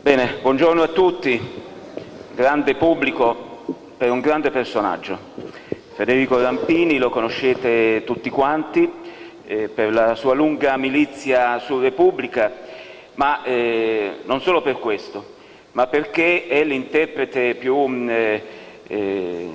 Bene, buongiorno a tutti, grande pubblico per un grande personaggio. Federico Rampini lo conoscete tutti quanti eh, per la sua lunga milizia su Repubblica, ma eh, non solo per questo, ma perché è l'interprete più, mm, eh, eh,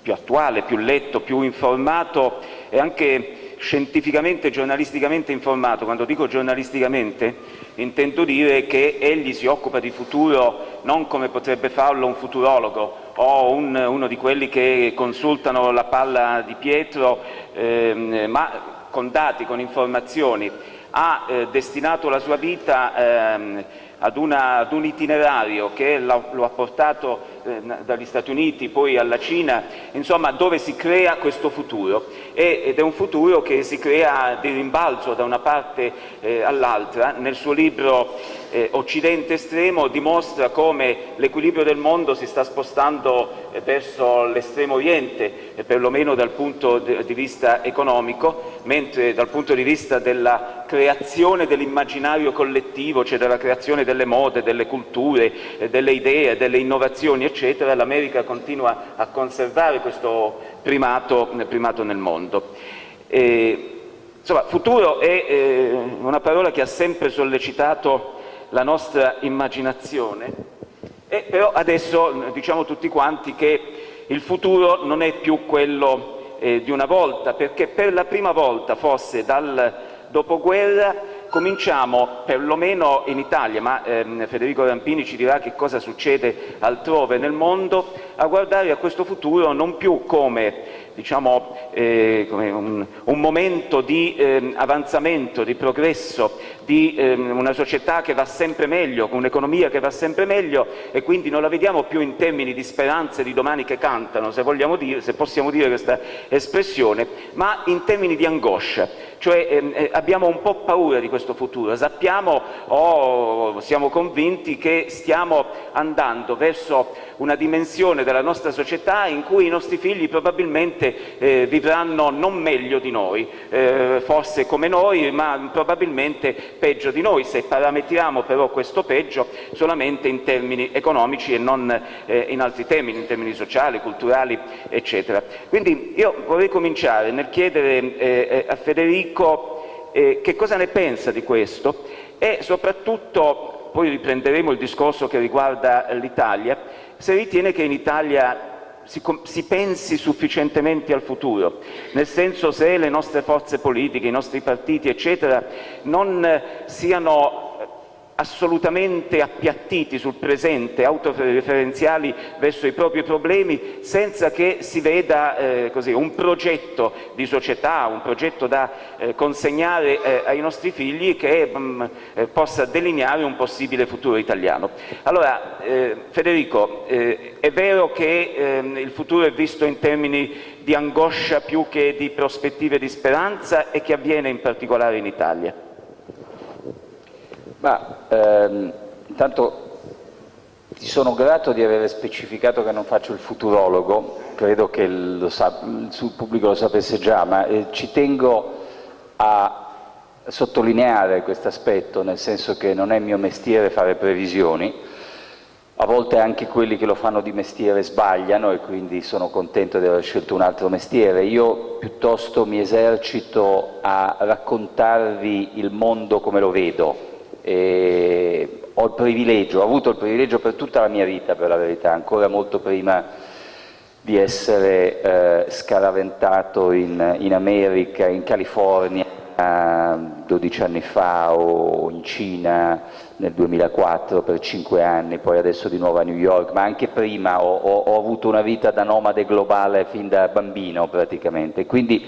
più attuale, più letto, più informato e anche scientificamente e giornalisticamente informato. Quando dico giornalisticamente intendo dire che egli si occupa di futuro non come potrebbe farlo un futurologo o un, uno di quelli che consultano la palla di Pietro, ehm, ma con dati, con informazioni. Ha eh, destinato la sua vita ehm, ad, una, ad, un itinerario che lo ha portato eh, dagli Stati Uniti, poi alla Cina, insomma dove si crea questo futuro ed è un futuro che si crea di rimbalzo da una parte eh, all'altra. Nel suo libro eh, Occidente estremo dimostra come l'equilibrio del mondo si sta spostando eh, verso l'estremo oriente, eh, perlomeno dal punto di vista economico, mentre dal punto di vista della creazione dell'immaginario collettivo, cioè della creazione delle mode, delle culture, eh, delle idee, delle innovazioni, eccetera, l'America continua a conservare questo primato, primato nel mondo. E, insomma, futuro è eh, una parola che ha sempre sollecitato la nostra immaginazione, e però adesso diciamo tutti quanti che il futuro non è più quello eh, di una volta, perché per la prima volta, forse dal dopoguerra, cominciamo, perlomeno in Italia, ma ehm, Federico Rampini ci dirà che cosa succede altrove nel mondo, a guardare a questo futuro non più come diciamo, eh, un, un, momento di eh, avanzamento, di progresso, di eh, una società che va sempre meglio, con un'economia che va sempre meglio e quindi non la vediamo più in termini di speranze di domani che cantano, se, dire, se possiamo dire questa espressione, ma in termini di angoscia. Cioè ehm, eh, abbiamo un po' paura di questo futuro, sappiamo o siamo convinti che stiamo andando verso una dimensione della nostra società in cui i nostri figli probabilmente eh, vivranno non meglio di noi, eh, forse come noi, ma probabilmente peggio di noi, se parametriamo però questo peggio solamente in termini economici e non eh, in altri termini, in termini sociali, culturali, eccetera. Quindi io vorrei cominciare nel chiedere eh, eh, a Federico eh, che cosa ne pensa di questo e soprattutto, poi riprenderemo il discorso che riguarda l'Italia, se ritiene che in Italia si, si, pensi sufficientemente al futuro, nel senso se le nostre forze politiche, i nostri partiti, eccetera, non siano assolutamente appiattiti sul presente, autoreferenziali verso i propri problemi, senza che si veda eh, così, un progetto di società, un progetto da eh, consegnare eh, ai nostri figli che mh, mm, eh, possa delineare un possibile futuro italiano. Allora, eh, Federico, eh, è vero che ehm, il futuro è visto in termini di angoscia più che di prospettive di speranza e che avviene in particolare in Italia? Ma ehm, intanto ti sono grato di aver specificato che non faccio il futurologo, credo che sa, il pubblico lo sapesse già, ma eh, ci tengo a sottolineare questo aspetto, nel senso che non è mio mestiere fare previsioni, a volte anche quelli che lo fanno di mestiere sbagliano e quindi sono contento di aver scelto un altro mestiere. Io piuttosto mi esercito a raccontarvi il mondo come lo vedo, e ho il privilegio, ho avuto il privilegio per tutta la mia vita, per la verità, ancora molto prima di essere eh, scaraventato in, in, America, in California, eh, 12 anni fa o in Cina nel 2004 per 5 anni, poi adesso di nuovo a New York, ma anche prima ho, ho, ho avuto una vita da nomade globale fin da bambino praticamente. Quindi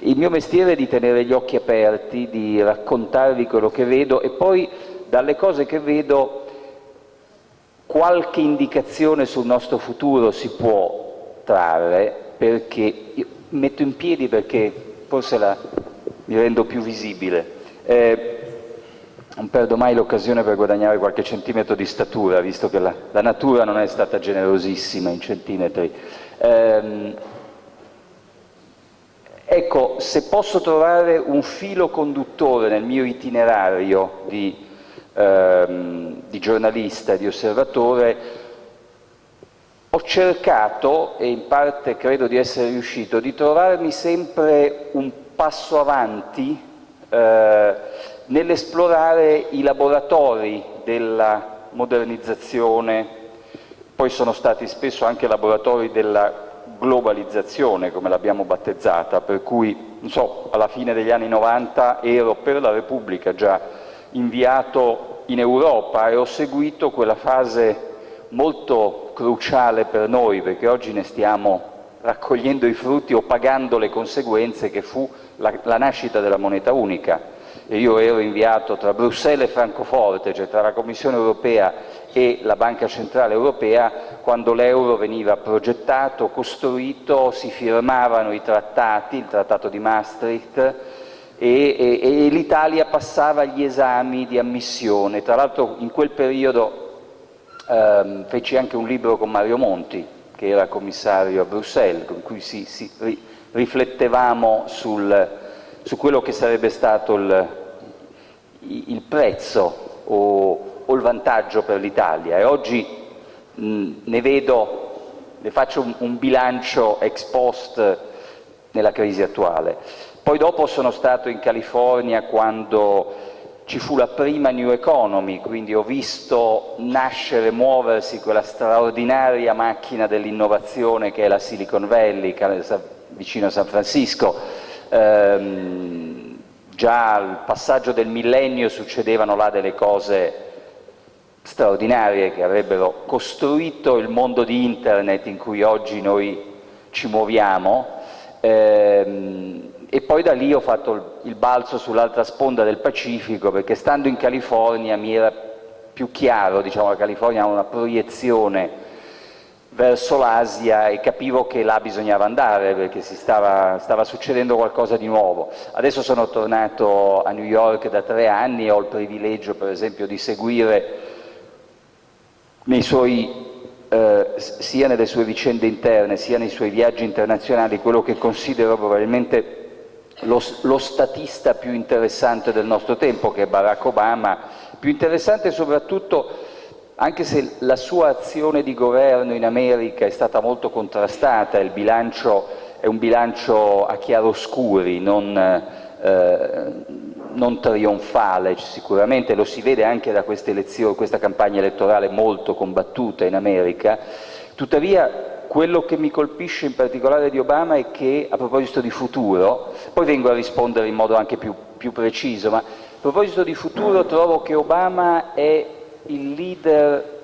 il mio mestiere è di tenere gli occhi aperti, di raccontarvi quello che vedo e poi dalle cose che vedo qualche indicazione sul nostro futuro si può trarre perché metto in piedi perché forse la, mi rendo più visibile. Eh, non perdo mai l'occasione per guadagnare qualche centimetro di statura, visto che la, la natura non è stata generosissima in centimetri. Eh, Ecco, se posso trovare un filo conduttore nel mio itinerario di, ehm, di giornalista di osservatore, ho cercato, e in parte credo di essere riuscito, di trovarmi sempre un passo avanti eh, nell'esplorare i laboratori della modernizzazione, poi sono stati spesso anche laboratori della globalizzazione, come l'abbiamo battezzata, per cui, so, alla fine degli anni 90 ero per la Repubblica già inviato in Europa e ho seguito quella fase molto cruciale per noi, perché oggi ne stiamo raccogliendo i frutti o pagando le conseguenze che fu la, la nascita della moneta unica. E io ero inviato tra Bruxelles e Francoforte, cioè tra la Commissione europea e la Banca Centrale Europea, quando l'euro veniva progettato, costruito, si firmavano i trattati, il trattato di Maastricht, e, e, e l'Italia passava gli esami di ammissione. Tra l'altro in quel periodo ehm, feci anche un libro con Mario Monti, che era commissario a Bruxelles, con cui si, si ri, riflettevamo sul, su quello che sarebbe stato il, il prezzo o, o, il vantaggio per l'Italia. E oggi mh, ne vedo, ne faccio un, un bilancio ex post nella crisi attuale. Poi dopo sono stato in California quando ci fu la prima New Economy, quindi ho visto nascere, muoversi quella straordinaria macchina dell'innovazione che è la Silicon Valley, vicino a San Francisco. Ehm, già al passaggio del millennio succedevano là delle cose straordinarie che avrebbero costruito il mondo di Internet in cui oggi noi ci muoviamo. Ehm, e poi da lì ho fatto il balzo sull'altra sponda del Pacifico perché stando in California mi era più chiaro, diciamo la California ha una proiezione verso l'Asia e capivo che là bisognava andare perché stava, stava, succedendo qualcosa di nuovo. Adesso sono tornato a New York da tre anni e ho il privilegio per esempio di seguire suoi eh, sia nelle sue vicende interne sia nei suoi viaggi internazionali quello che considero probabilmente lo, lo, statista più interessante del nostro tempo, che è Barack Obama, più interessante soprattutto anche se la sua azione di governo in America è stata molto contrastata, il bilancio è un bilancio a chiaroscuri, non, eh, non trionfale sicuramente, lo si vede anche da questa campagna elettorale molto combattuta in America, tuttavia quello che mi colpisce in particolare di Obama è che, a proposito di futuro, poi vengo a rispondere in modo anche più, più preciso, ma a proposito di futuro trovo che Obama è il leader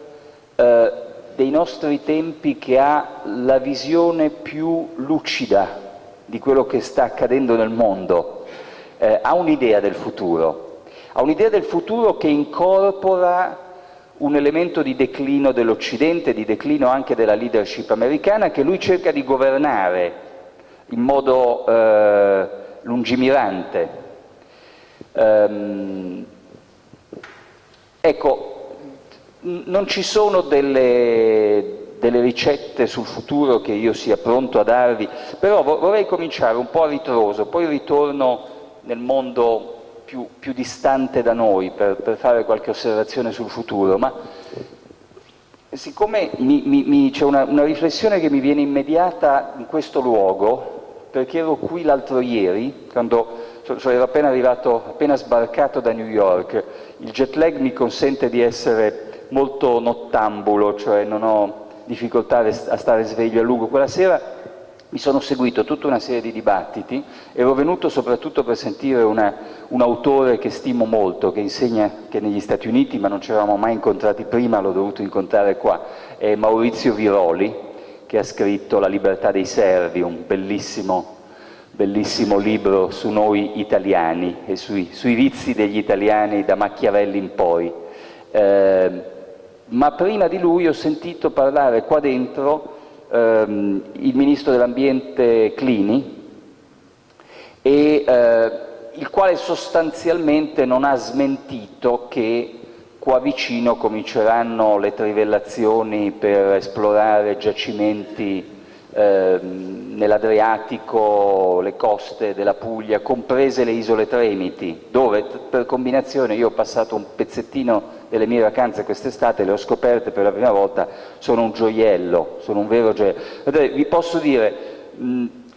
eh, dei nostri tempi che ha la visione più lucida di quello che sta accadendo nel mondo, eh, ha un'idea del futuro, ha un'idea del futuro che incorpora un elemento di declino dell'Occidente, di declino anche della leadership americana, che lui cerca di governare in modo eh, lungimirante. Um, ecco, non ci sono delle, delle, ricette sul futuro che io sia pronto a darvi, però vorrei cominciare un po' a ritroso, poi ritorno nel mondo più, più distante da noi per, per, fare qualche osservazione sul futuro, ma siccome c'è una, una riflessione che mi viene immediata in questo luogo, perché ero qui l'altro ieri, quando cioè ero appena arrivato, appena sbarcato da New York, il jet lag mi consente di essere molto nottambulo, cioè non ho difficoltà a stare sveglio a lungo. Quella sera mi sono seguito tutta una serie di dibattiti, ero venuto soprattutto per sentire una, un autore che stimo molto, che insegna che negli Stati Uniti, ma non ci eravamo mai incontrati prima, l'ho dovuto incontrare qua, è Maurizio Viroli, che ha scritto La libertà dei servi, un bellissimo, bellissimo libro su noi italiani e sui, sui, vizi degli italiani da Machiavelli in poi. Eh, ma prima di lui ho sentito parlare qua dentro ehm, il Ministro dell'Ambiente Clini, e, eh, il quale sostanzialmente non ha smentito che qua vicino cominceranno le trivellazioni per esplorare giacimenti eh, nell'Adriatico, le coste della Puglia, comprese le isole Tremiti, dove per combinazione io ho passato un pezzettino delle mie vacanze quest'estate, le ho scoperte per la prima volta, sono un gioiello, sono un vero gioiello. Vi posso dire,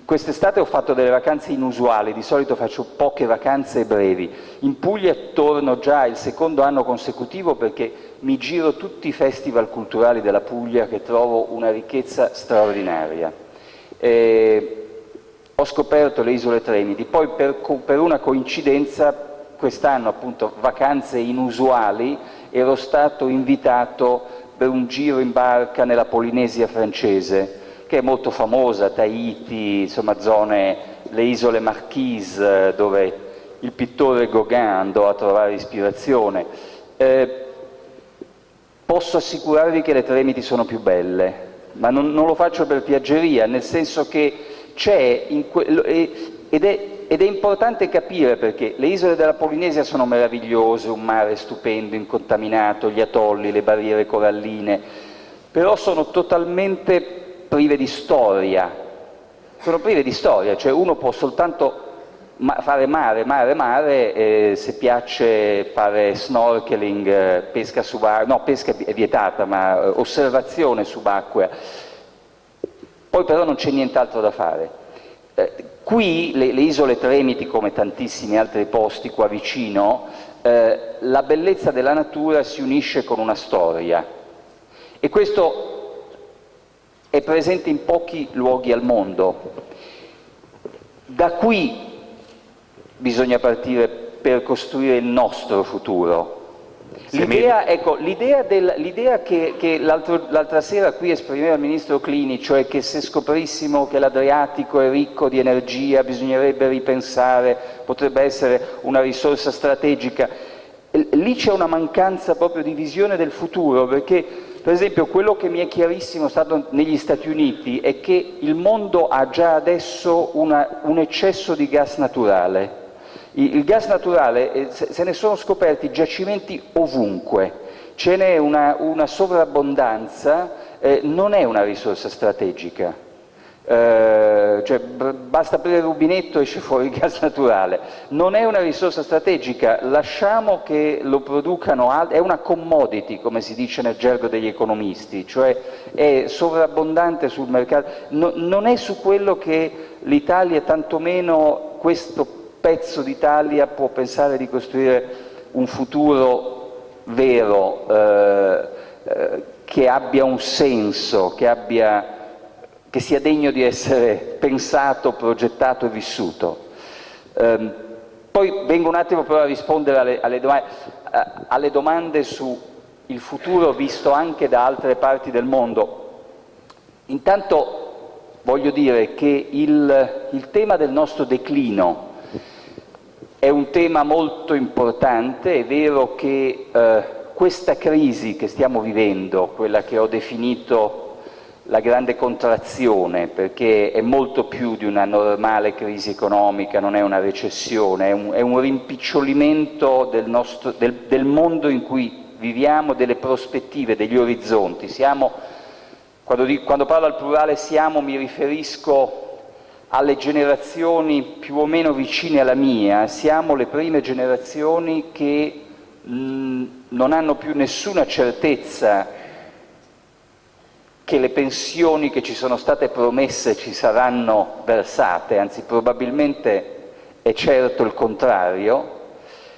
quest'estate ho fatto delle vacanze inusuali, di solito faccio poche vacanze brevi. In Puglia torno già il secondo anno consecutivo perché mi giro tutti i festival culturali della Puglia che trovo una ricchezza straordinaria. E ho scoperto le isole Tremiti, poi per, per una coincidenza quest'anno appunto vacanze inusuali ero stato invitato per un giro in barca nella Polinesia francese, che è molto famosa, Tahiti, insomma zone, le isole Marquise, dove il pittore Gauguin andò a trovare ispirazione. Eh, posso assicurarvi che le Tremiti sono più belle, ma non, non lo faccio per piaggeria, nel senso che c'è, ed ed è importante capire perché le isole della Polinesia sono meravigliose, un mare stupendo, incontaminato, gli atolli, le barriere coralline, però sono totalmente prive di storia, sono prive di storia, cioè uno può soltanto fare mare, mare, mare, eh, se piace fare snorkeling, eh, pesca subacquea, no, pesca è vietata, ma eh, osservazione subacquea, poi però non c'è nient'altro da fare. Eh, qui le, le, isole Tremiti, come tantissimi altri posti qua vicino, eh, la bellezza della natura si unisce con una storia. E questo è presente in pochi luoghi al mondo. Da qui bisogna partire per costruire il nostro futuro, L'idea, ecco, che, che l'altra sera qui esprimeva il Ministro Clini, cioè che se scoprissimo che l'Adriatico è ricco di energia bisognerebbe ripensare, potrebbe essere una risorsa strategica, lì c'è una mancanza proprio di visione del futuro, perché per esempio quello che mi è chiarissimo stato negli Stati Uniti è che il mondo ha già adesso una, un eccesso di gas naturale, il gas naturale, eh, se ne sono scoperti giacimenti ovunque, ce n'è una, una, sovrabbondanza, eh, non è una risorsa strategica. Eh, cioè, basta aprire il rubinetto e esce fuori il gas naturale. Non è una risorsa strategica, lasciamo che lo producano, è una commodity, come si dice nel gergo degli economisti, cioè è sovrabbondante sul mercato. No, non è su quello che l'Italia, tantomeno questo pezzo d'Italia può pensare di costruire un futuro vero, eh, eh, che abbia un senso, che, abbia, che, sia degno di essere pensato, progettato e vissuto. Eh, poi vengo un attimo però a rispondere alle, alle, domande, alle domande sul futuro visto anche da altre parti del mondo. Intanto voglio dire che il, il tema del nostro declino è un tema molto importante, è vero che eh, questa crisi che stiamo vivendo, quella che ho definito la grande contrazione, perché è molto più di una normale crisi economica, non è una recessione, è un, è un rimpicciolimento del, nostro, del, del, mondo in cui viviamo, delle prospettive, degli orizzonti. Siamo, quando, quando parlo al plurale siamo mi riferisco alle generazioni più o meno vicine alla mia, siamo le prime generazioni che mh, non hanno più nessuna certezza che le pensioni che ci sono state promesse ci saranno versate, anzi probabilmente è certo il contrario,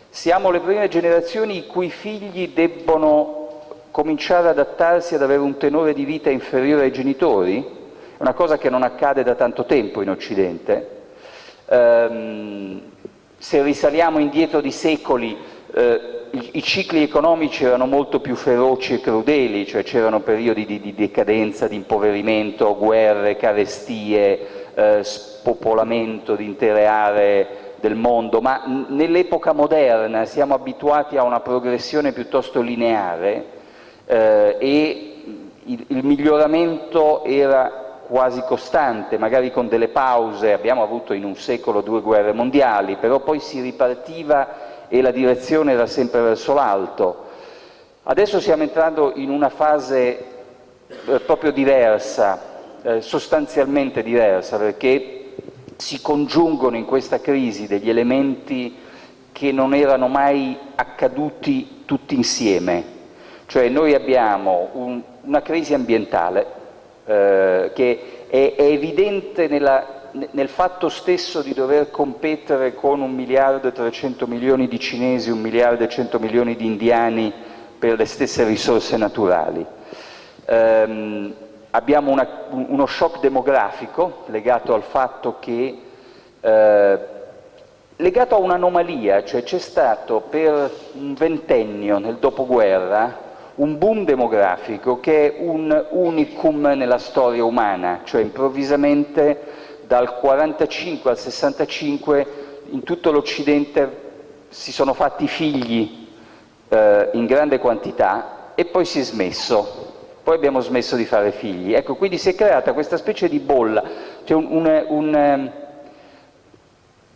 siamo le prime generazioni i cui figli debbono cominciare ad adattarsi ad avere un tenore di vita inferiore ai genitori, una cosa che non accade da tanto tempo in Occidente. Um, se risaliamo indietro di secoli, i, i, cicli economici erano molto più feroci e crudeli, cioè c'erano periodi di, di, decadenza, di impoverimento, guerre, carestie, eh, spopolamento di intere aree del mondo, ma nell'epoca moderna siamo abituati a una progressione piuttosto lineare eh, e il, il miglioramento era quasi costante, magari con delle pause, abbiamo avuto in un secolo due guerre mondiali, però poi si ripartiva e la direzione era sempre verso l'alto. Adesso stiamo entrando in una fase eh, proprio diversa, eh, sostanzialmente diversa perché si congiungono in questa crisi degli elementi che non erano mai accaduti tutti insieme. Cioè noi abbiamo un, una crisi ambientale eh, che è, è evidente nella, nel fatto stesso di dover competere con un miliardo e 300 milioni di cinesi, un miliardo e 100 milioni di indiani per le stesse risorse naturali. Um, abbiamo una, uno shock demografico legato al fatto che, eh, legato a un'anomalia, cioè c'è stato per un ventennio nel dopoguerra un boom demografico che è un unicum nella storia umana, cioè improvvisamente dal 45 al 65 in tutto l'Occidente si sono fatti figli eh, in grande quantità e poi si è smesso, poi abbiamo smesso di fare figli. Ecco, quindi si è creata questa specie di bolla, cioè un, un, un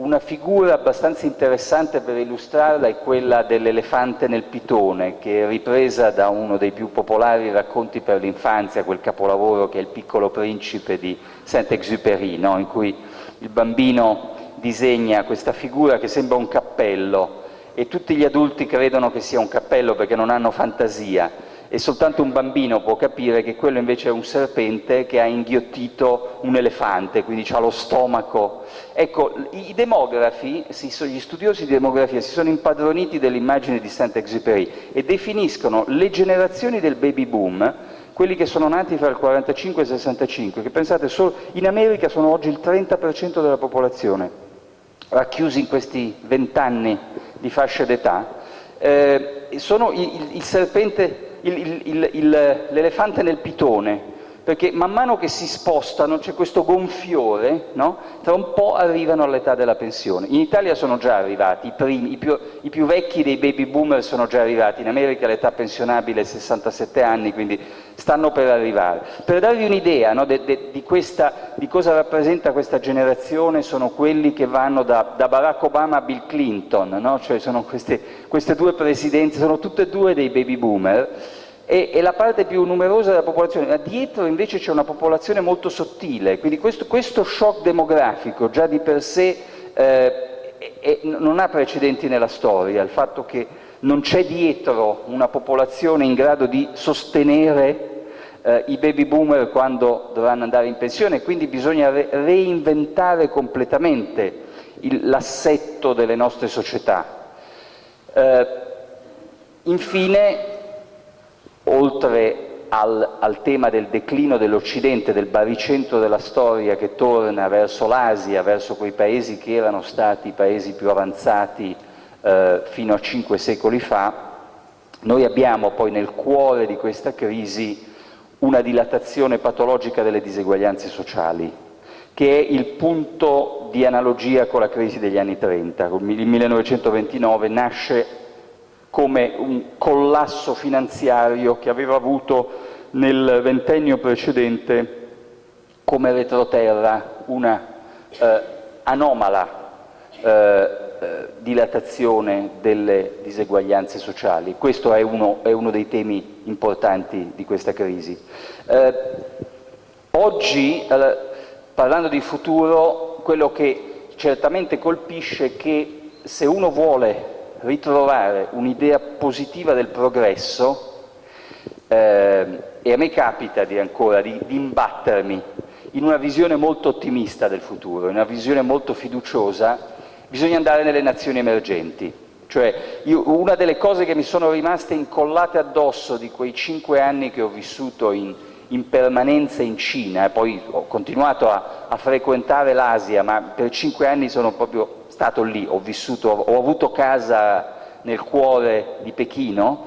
una figura abbastanza interessante per illustrarla è quella dell'elefante nel pitone, che è ripresa da uno dei più popolari racconti per l'infanzia, quel capolavoro che è Il piccolo principe di Saint-Exupéry, no? in cui il bambino disegna questa figura che sembra un cappello e tutti gli adulti credono che sia un cappello perché non hanno fantasia e soltanto un bambino può capire che quello invece è un serpente che ha inghiottito un elefante, quindi ha lo stomaco. Ecco, i demografi, gli studiosi di demografia si sono impadroniti dell'immagine di Saint-Exupéry e definiscono le generazioni del baby boom quelli che sono nati fra il 45 e il 65, che pensate solo in America sono oggi il 30% della popolazione, racchiusi in questi vent'anni di fascia d'età, eh, sono il, il, serpente l'elefante nel pitone, perché man mano che si spostano c'è questo gonfiore, no? tra un po' arrivano all'età della pensione. In Italia sono già arrivati, i, primi, i, più, i, più, vecchi dei baby boomer sono già arrivati, in America l'età pensionabile è 67 anni, quindi stanno per arrivare. Per darvi un'idea no, di, cosa rappresenta questa generazione, sono quelli che vanno da, da Barack Obama a Bill Clinton, no? cioè sono queste, queste due presidenze, sono tutte e due dei baby boomer, e, e, la parte più numerosa della popolazione, ma dietro invece c'è una popolazione molto sottile, quindi questo, questo shock demografico già di per sé eh, è, non ha precedenti nella storia, il fatto che non c'è dietro una popolazione in grado di sostenere eh, i baby boomer quando dovranno andare in pensione, quindi bisogna re reinventare completamente l'assetto delle nostre società. Eh, infine, oltre al, al, tema del declino dell'Occidente, del baricentro della storia che torna verso l'Asia, verso quei paesi che erano stati i paesi più avanzati eh, fino a cinque secoli fa, noi abbiamo poi nel cuore di questa crisi una dilatazione patologica delle diseguaglianze sociali, che è il punto di analogia con la crisi degli anni 30. Il 1929 nasce come un collasso finanziario che aveva avuto nel ventennio precedente come retroterra una eh, anomala eh, eh, dilatazione delle diseguaglianze sociali. Questo è uno, è uno, dei temi importanti di questa crisi. Eh, oggi, eh, parlando di futuro, quello che certamente colpisce è che se uno vuole ritrovare un'idea positiva del progresso eh, e a me capita di ancora di, di, imbattermi in una visione molto ottimista del futuro, in una visione molto fiduciosa, bisogna andare nelle nazioni emergenti. Cioè, io, una delle cose che mi sono rimaste incollate addosso di quei cinque anni che ho vissuto in, in permanenza in Cina, e poi ho continuato a, a frequentare l'Asia, ma per cinque anni sono proprio stato lì, ho vissuto, ho avuto casa nel cuore di Pechino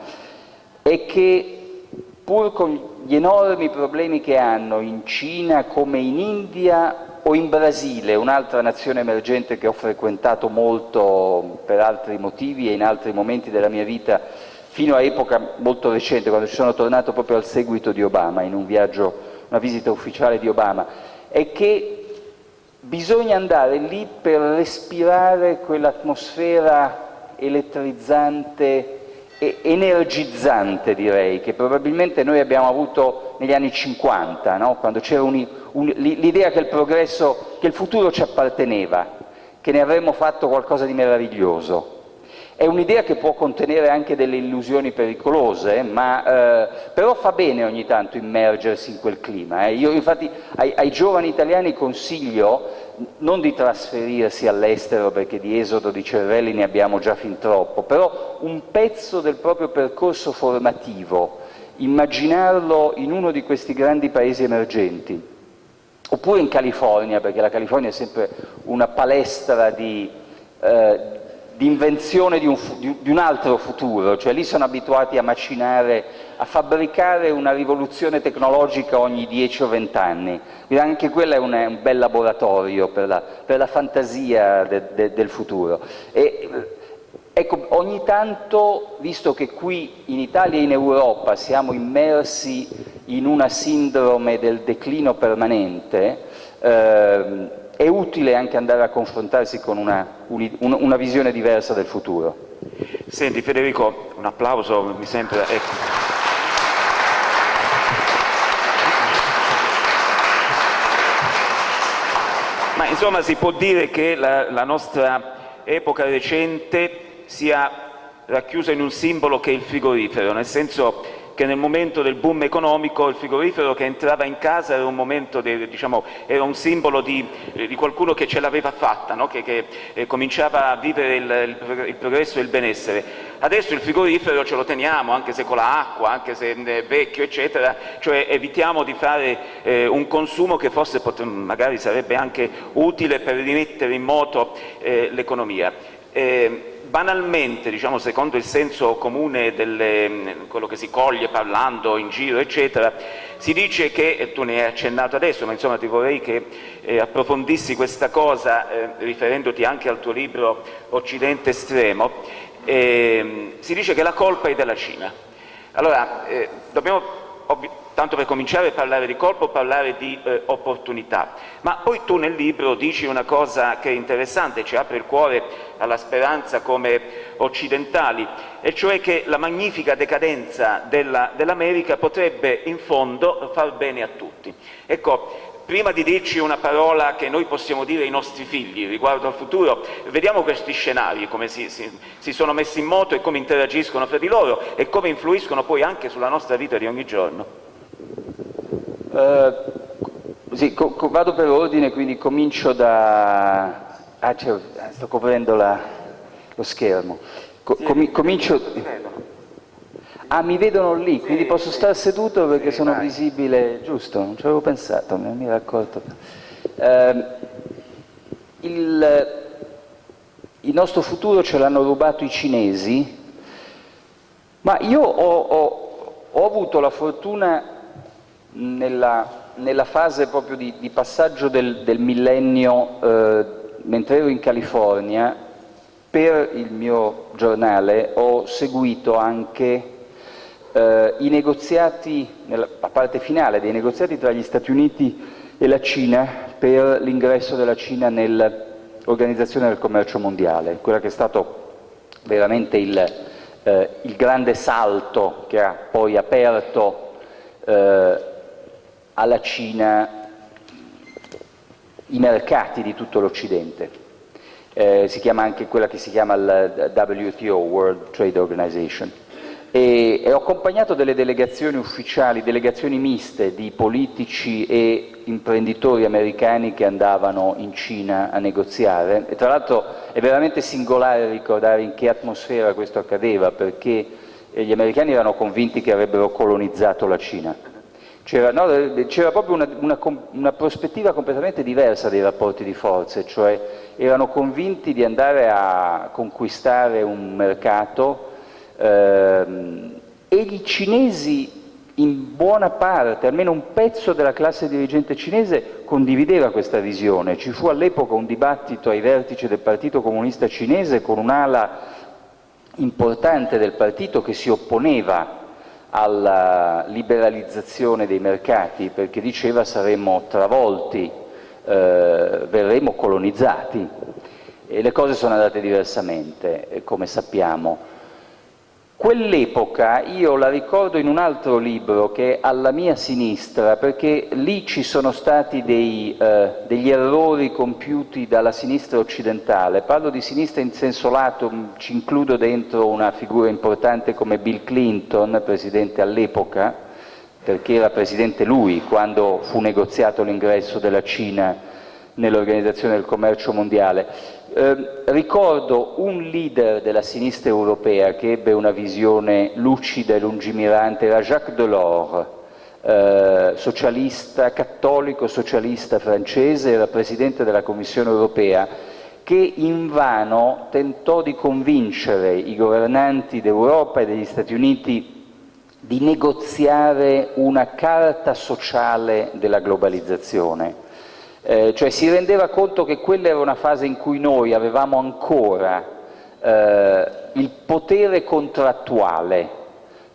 e che pur con gli enormi problemi che hanno in Cina come in India o in Brasile, un'altra nazione emergente che ho frequentato molto per altri motivi e in altri momenti della mia vita, fino a epoca molto recente, quando ci sono tornato proprio al seguito di Obama, in un viaggio, una visita ufficiale di Obama, è che Bisogna andare lì per respirare quell'atmosfera elettrizzante e energizzante, direi, che probabilmente noi abbiamo avuto negli anni 50, no? quando c'era l'idea che il progresso, che il futuro ci apparteneva, che ne avremmo fatto qualcosa di meraviglioso. È un'idea che può contenere anche delle illusioni pericolose, ma eh, però fa bene ogni tanto immergersi in quel clima. Eh. Io infatti ai, ai giovani italiani consiglio non di trasferirsi all'estero perché di esodo di cervelli ne abbiamo già fin troppo, però un pezzo del proprio percorso formativo, immaginarlo in uno di questi grandi paesi emergenti, oppure in California, perché la California è sempre una palestra di, eh, di invenzione di un, di un, altro futuro, cioè lì sono abituati a macinare, a fabbricare una rivoluzione tecnologica ogni 10 o 20 anni, quindi anche quello è un, un bel laboratorio per la, per la fantasia de, de, del futuro. E, ecco, ogni tanto, visto che qui in Italia e in Europa siamo immersi in una sindrome del declino permanente, eh, è utile anche andare a confrontarsi con una, una, visione diversa del futuro. Senti Federico, un applauso mi sembra... Ecco. Ma insomma si può dire che la, la nostra epoca recente sia racchiusa in un simbolo che è il frigorifero, nel senso che nel momento del boom economico il frigorifero che entrava in casa era un, momento de, diciamo, era un simbolo di, di, qualcuno che ce l'aveva fatta, no? che, che eh, cominciava a vivere il, il, il progresso e il benessere. Adesso il frigorifero ce lo teniamo, anche se con l'acqua, anche se è vecchio, eccetera, cioè evitiamo di fare eh, un consumo che forse magari sarebbe anche utile per rimettere in moto eh, l'economia. Banalmente, diciamo, secondo il senso comune di quello che si coglie parlando in giro, eccetera, si dice che, e tu ne hai accennato adesso, ma insomma ti vorrei che eh, approfondissi questa cosa eh, riferendoti anche al tuo libro Occidente estremo, eh, si dice che la colpa è della Cina. Allora, eh, dobbiamo tanto per cominciare a parlare di colpo, parlare di eh, opportunità. Ma poi tu nel libro dici una cosa che è interessante, ci apre il cuore alla speranza come occidentali, e cioè che la magnifica decadenza dell'America dell potrebbe in fondo far bene a tutti. Ecco, prima di dirci una parola che noi possiamo dire ai nostri figli riguardo al futuro, vediamo questi scenari, come si, si, si, sono messi in moto e come interagiscono fra di loro e come influiscono poi anche sulla nostra vita di ogni giorno. Uh, sì, co vado per ordine, quindi comincio da... Ah, sto coprendo la, lo schermo. Co com comincio... Ah, mi vedono lì, quindi posso stare seduto perché sono visibile, giusto? Non ci avevo pensato, non mi ero accorto. Uh, il, il, nostro futuro ce l'hanno rubato i cinesi, ma io ho, ho, ho avuto la fortuna nella, nella fase proprio di, di passaggio del, del millennio, eh, mentre ero in California, per il mio giornale ho seguito anche eh, i negoziati, nella parte finale dei negoziati tra gli Stati Uniti e la Cina per l'ingresso della Cina nell'Organizzazione del Commercio Mondiale, quella che è stato veramente il, eh, il grande salto che ha poi aperto eh, alla Cina i mercati di tutto l'Occidente. Eh, si chiama anche quella che si chiama il WTO, World Trade Organization. E, e ho accompagnato delle delegazioni ufficiali, delegazioni miste di politici e imprenditori americani che andavano in Cina a negoziare e tra l'altro è veramente singolare ricordare in che atmosfera questo accadeva perché gli americani erano convinti che avrebbero colonizzato la Cina c'era no, proprio una, una, una, prospettiva completamente diversa dei rapporti di forze, cioè erano convinti di andare a conquistare un mercato ehm, e i cinesi in buona parte, almeno un pezzo della classe dirigente cinese condivideva questa visione. Ci fu all'epoca un dibattito ai vertici del Partito Comunista Cinese con un'ala importante del partito che si opponeva alla liberalizzazione dei mercati perché diceva saremmo travolti, eh, verremo colonizzati e le cose sono andate diversamente, come sappiamo. Quell'epoca io la ricordo in un altro libro che è alla mia sinistra, perché lì ci sono stati dei, eh, degli errori compiuti dalla sinistra occidentale. Parlo di sinistra in senso lato, ci includo dentro una figura importante come Bill Clinton, presidente all'epoca, perché era presidente lui quando fu negoziato l'ingresso della Cina nell'Organizzazione del Commercio Mondiale. Eh, ricordo un leader della sinistra europea che ebbe una visione lucida e lungimirante, era Jacques Delors, eh, socialista, cattolico socialista francese, era presidente della Commissione europea, che invano tentò di convincere i governanti d'Europa e degli Stati Uniti di negoziare una carta sociale della globalizzazione eh, cioè si rendeva conto che quella era una fase in cui noi avevamo ancora eh, il potere contrattuale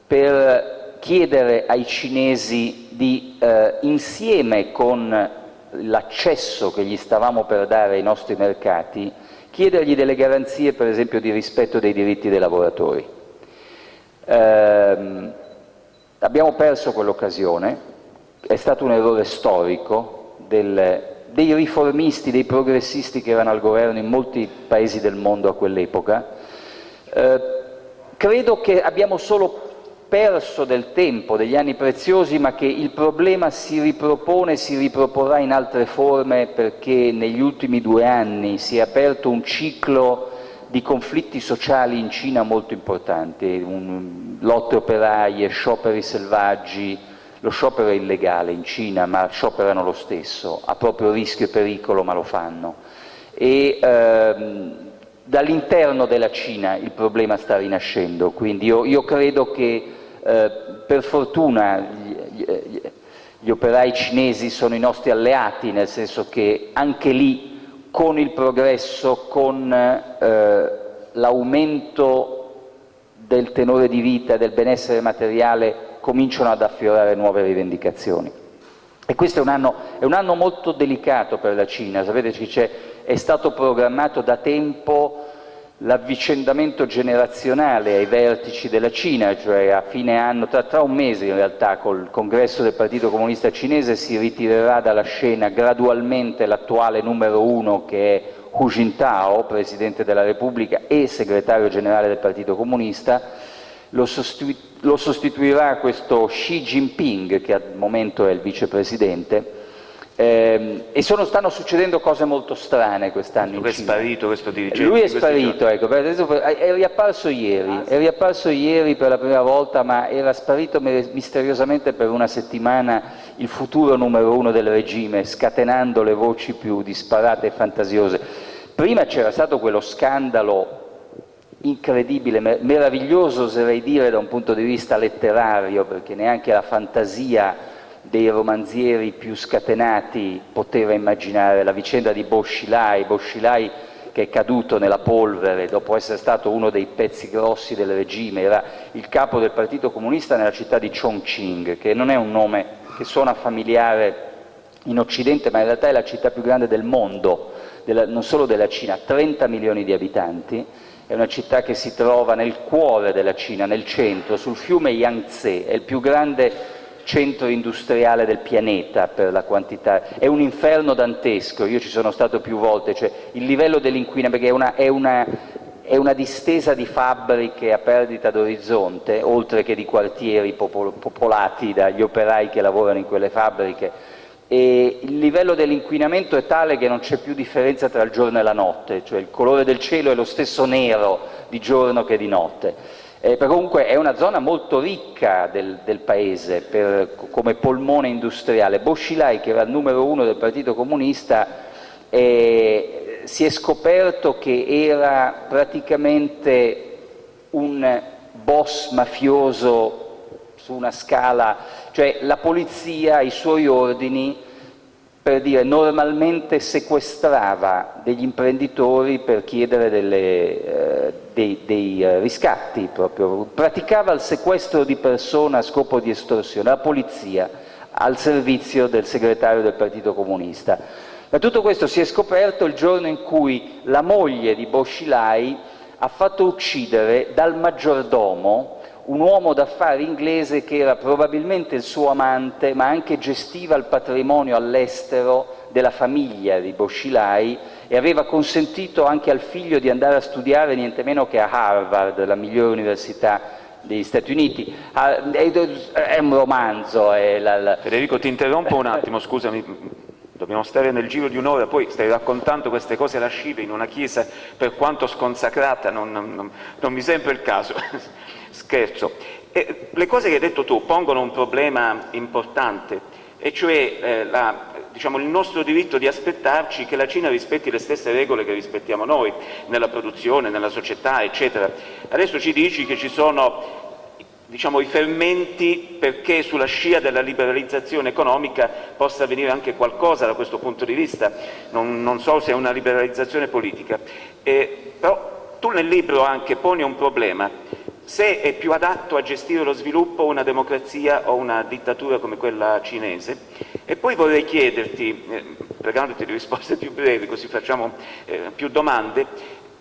per chiedere ai cinesi di, eh, insieme con l'accesso che gli stavamo per dare ai nostri mercati, chiedergli delle garanzie, per esempio, di rispetto dei diritti dei lavoratori. Eh, abbiamo perso quell'occasione, è stato un errore storico del, dei riformisti, dei progressisti che erano al governo in molti paesi del mondo a quell'epoca. Eh, credo che abbiamo solo perso del tempo, degli anni preziosi, ma che il problema si ripropone e si riproporrà in altre forme perché negli ultimi due anni si è aperto un ciclo di conflitti sociali in Cina molto importanti, lotte operaie, scioperi selvaggi, lo sciopero è illegale in Cina, ma scioperano lo stesso, a proprio rischio e pericolo, ma lo fanno. E ehm, dall'interno della Cina il problema sta rinascendo, quindi io, io credo che eh, per fortuna gli, gli, gli operai cinesi sono i nostri alleati, nel senso che anche lì con il progresso, con eh, l'aumento del tenore di vita, del benessere materiale cominciano ad affiorare nuove rivendicazioni. E questo è un anno, è un anno molto delicato per la Cina, sapete che è stato programmato da tempo l'avvicendamento generazionale ai vertici della Cina, cioè a fine anno, tra, tra, un mese in realtà, col congresso del Partito Comunista Cinese si ritirerà dalla scena gradualmente l'attuale numero uno che è Hu Jintao, Presidente della Repubblica e Segretario Generale del Partito Comunista, lo, sostitu lo sostituirà questo Xi Jinping, che al momento è il vicepresidente, eh, e sono, stanno succedendo cose molto strane quest'anno in Cina. è sparito questo dirigente? Lui è sparito, ecco, è riapparso ieri, ah, sì. è riapparso ieri per la prima volta, ma era sparito misteriosamente per una settimana il futuro numero uno del regime, scatenando le voci più disparate e fantasiose. Prima c'era stato quello scandalo incredibile, meraviglioso oserei dire da un punto di vista letterario, perché neanche la fantasia dei romanzieri più scatenati poteva immaginare. La vicenda di Boschilai, Boschilai che è caduto nella polvere dopo essere stato uno dei pezzi grossi del regime, era il capo del Partito Comunista nella città di Chongqing, che non è un nome che suona familiare in Occidente, ma in realtà è la città più grande del mondo, della, non solo della Cina, 30 milioni di abitanti, è una città che si trova nel cuore della Cina, nel centro, sul fiume Yangtze, è il più grande centro industriale del pianeta per la quantità, è un inferno dantesco, io ci sono stato più volte, cioè il livello dell'inquinamento, perché è una, è, una, è una, distesa di fabbriche a perdita d'orizzonte, oltre che di quartieri popolati dagli operai che lavorano in quelle fabbriche, e il livello dell'inquinamento è tale che non c'è più differenza tra il giorno e la notte, cioè il colore del cielo è lo stesso nero di giorno che di notte. Eh, comunque è una zona molto ricca del, del paese per, come polmone industriale. Boschilai, che era il numero uno del Partito Comunista, eh, si è scoperto che era praticamente un boss mafioso su una scala, cioè la polizia ai suoi ordini per dire normalmente sequestrava degli imprenditori per chiedere delle, eh, dei, dei eh, riscatti proprio, praticava il sequestro di persona a scopo di estorsione, la polizia al servizio del segretario del Partito Comunista. Ma tutto questo si è scoperto il giorno in cui la moglie di Boschilai ha fatto uccidere dal maggiordomo un uomo d'affari inglese che era probabilmente il suo amante, ma anche gestiva il patrimonio all'estero della famiglia di Boscilai e aveva consentito anche al figlio di andare a studiare niente meno che a Harvard, la migliore università degli Stati Uniti. Ah, è un romanzo. È la, la... Federico, ti interrompo un attimo, scusami. Dobbiamo stare nel giro di un'ora, poi stai raccontando queste cose lascive in una chiesa, per quanto sconsacrata, non, non, non mi sembra il caso. Scherzo. E le cose che hai detto tu pongono un problema importante, e cioè eh, la, diciamo, il nostro diritto di aspettarci che la Cina rispetti le stesse regole che rispettiamo noi, nella produzione, nella società, eccetera. Adesso ci dici che ci sono diciamo, i fermenti perché sulla scia della liberalizzazione economica possa avvenire anche qualcosa da questo punto di vista, non, non so se è una liberalizzazione politica. Eh, però tu nel libro anche poni un problema, se è più adatto a gestire lo sviluppo una democrazia o una dittatura come quella cinese. E poi vorrei chiederti, eh, pregandoti di risposte più brevi così facciamo eh, più domande,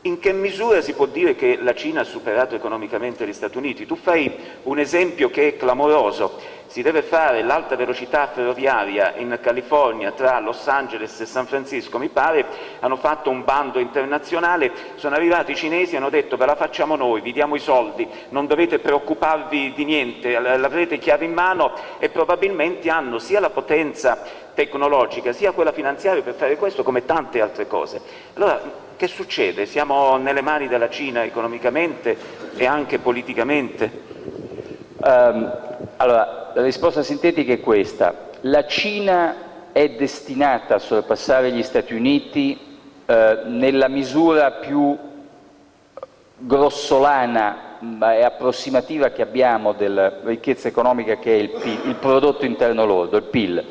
in che misura si può dire che la Cina ha superato economicamente gli Stati Uniti? Tu fai un esempio che è clamoroso, si deve fare l'alta velocità ferroviaria in California tra Los Angeles e San Francisco, mi pare, hanno fatto un bando internazionale, sono arrivati i cinesi e hanno detto ve la facciamo noi, vi diamo i soldi, non dovete preoccuparvi di niente, l'avrete chiave in mano e probabilmente hanno sia la potenza tecnologica sia quella finanziaria per fare questo come tante altre cose. Allora, che succede? Siamo nelle mani della Cina economicamente e anche politicamente? Um, allora, la risposta sintetica è questa. La Cina è destinata a sorpassare gli Stati Uniti eh, nella misura più grossolana e approssimativa che abbiamo della ricchezza economica che è il, PIL, il prodotto interno lordo, il PIL.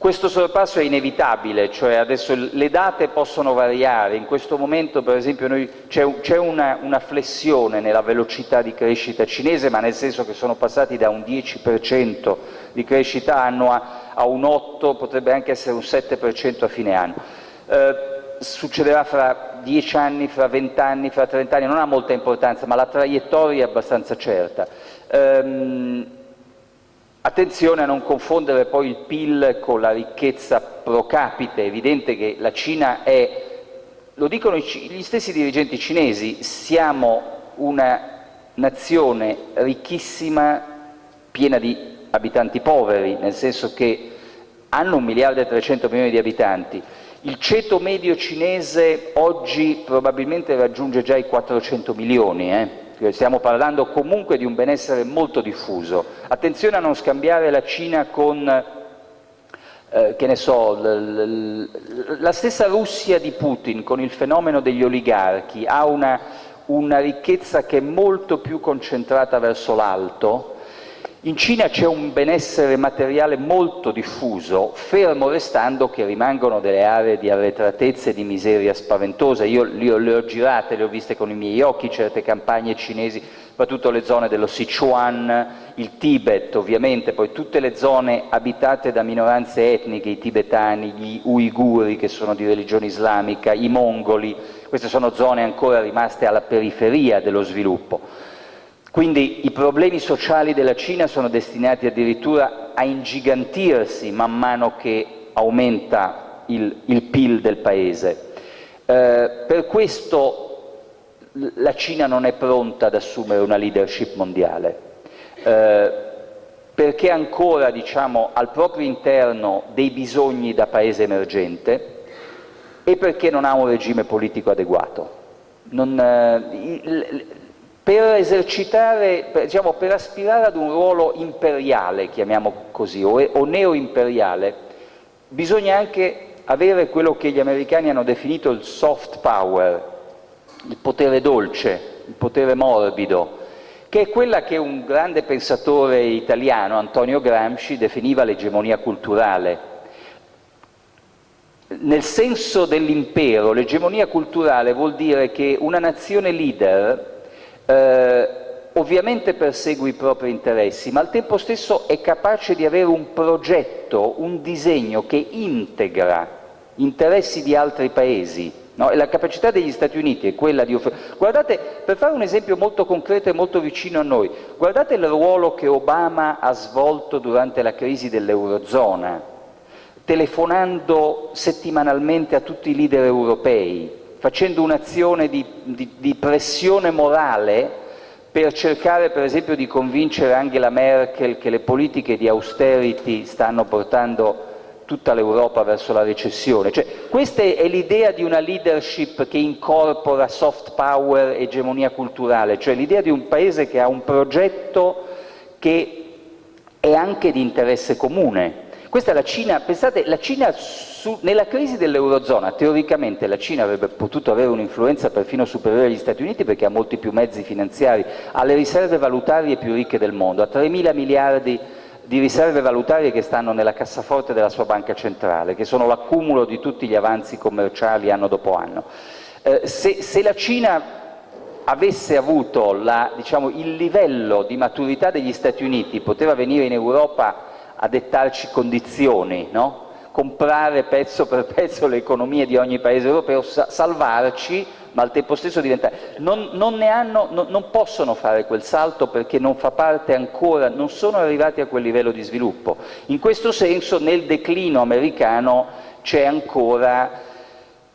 Questo sorpasso è inevitabile, cioè adesso le date possono variare, in questo momento per esempio c'è una, una, flessione nella velocità di crescita cinese, ma nel senso che sono passati da un 10% di crescita annua a un 8%, potrebbe anche essere un 7% a fine anno. Eh, succederà fra 10 anni, fra 20 anni, fra 30 anni, non ha molta importanza, ma la traiettoria è abbastanza certa. Eh, Attenzione a non confondere poi il PIL con la ricchezza pro capite, è evidente che la Cina è, lo dicono gli stessi dirigenti cinesi, siamo una nazione ricchissima, piena di abitanti poveri, nel senso che hanno un miliardo e 300 milioni di abitanti. Il ceto medio cinese oggi probabilmente raggiunge già i 400 milioni, eh? Stiamo parlando comunque di un benessere molto diffuso. Attenzione a non scambiare la Cina con, eh, che ne so, la stessa Russia di Putin con il fenomeno degli oligarchi ha una, una ricchezza che è molto più concentrata verso l'alto, in Cina c'è un benessere materiale molto diffuso, fermo restando che rimangono delle aree di arretratezza e di miseria spaventosa. Io le ho girate, le ho viste con i miei occhi, certe campagne cinesi, soprattutto le zone dello Sichuan, il Tibet ovviamente, poi tutte le zone abitate da minoranze etniche, i tibetani, gli uiguri che sono di religione islamica, i mongoli, queste sono zone ancora rimaste alla periferia dello sviluppo. Quindi i problemi sociali della Cina sono destinati addirittura a ingigantirsi man mano che aumenta il, il PIL del paese. Eh, per questo la Cina non è pronta ad assumere una leadership mondiale, eh, perché ancora diciamo, al proprio interno dei bisogni da paese emergente e perché non ha un regime politico adeguato. Non, eh, per esercitare, per, diciamo, per aspirare ad un ruolo imperiale, chiamiamo così, o, o neoimperiale, bisogna anche avere quello che gli americani hanno definito il soft power, il potere dolce, il potere morbido, che è quella che un grande pensatore italiano, Antonio Gramsci, definiva l'egemonia culturale. Nel senso dell'impero, l'egemonia culturale vuol dire che una nazione leader eh, ovviamente persegue i propri interessi, ma al tempo stesso è capace di avere un progetto, un disegno che integra interessi di altri paesi, No? E la capacità degli Stati Uniti è quella di offrire... Guardate, per fare un esempio molto concreto e molto vicino a noi, guardate il ruolo che Obama ha svolto durante la crisi dell'Eurozona, telefonando settimanalmente a tutti i leader europei, facendo un'azione di, di, di pressione morale per cercare per esempio di convincere Angela Merkel che le politiche di austerity stanno portando tutta l'Europa verso la recessione. Cioè, questa è l'idea di una leadership che incorpora soft power egemonia culturale, cioè l'idea di un paese che ha un progetto che è anche di interesse comune. Questa è la Cina, pensate, la Cina su, nella crisi dell'Eurozona, teoricamente la Cina avrebbe potuto avere un'influenza perfino superiore agli Stati Uniti perché ha molti più mezzi finanziari, ha le riserve valutarie più ricche del mondo, ha 3 mila miliardi di riserve valutarie che stanno nella cassaforte della sua banca centrale, che sono l'accumulo di tutti gli avanzi commerciali anno dopo anno. Eh, se, se, la Cina avesse avuto la, diciamo, il livello di maturità degli Stati Uniti, poteva venire in Europa a dettarci condizioni, no? comprare pezzo per pezzo le economie di ogni paese europeo, salvarci ma al tempo stesso diventare... Non, non, hanno, no, non, possono fare quel salto perché non fa parte ancora, non sono arrivati a quel livello di sviluppo. In questo senso nel declino americano c'è ancora...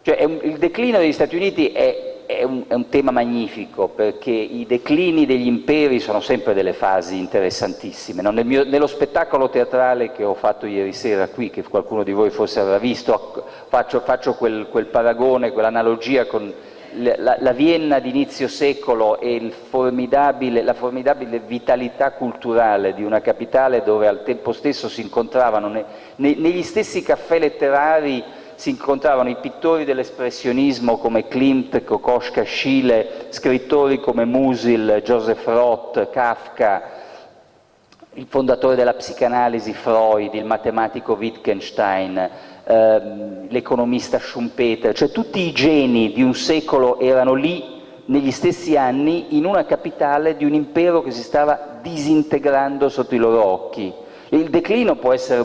Cioè un, il declino degli Stati Uniti è, è, un, è un, tema magnifico perché i declini degli imperi sono sempre delle fasi interessantissime. No? Nel mio, nello spettacolo teatrale che ho fatto ieri sera qui, che qualcuno di voi forse avrà visto, faccio, faccio quel, quel paragone, quell'analogia con la, la Vienna di inizio secolo e formidabile, la formidabile vitalità culturale di una capitale dove al tempo stesso si incontravano, ne, ne, negli stessi caffè letterari si incontravano i pittori dell'espressionismo come Klimt, Kokoschka, Schiele, scrittori come Musil, Joseph Roth, Kafka, il fondatore della psicanalisi Freud, il matematico Wittgenstein, ehm, l'economista Schumpeter, cioè tutti i geni di un secolo erano lì negli stessi anni in una capitale di un impero che si stava disintegrando sotto i loro occhi. Il declino può essere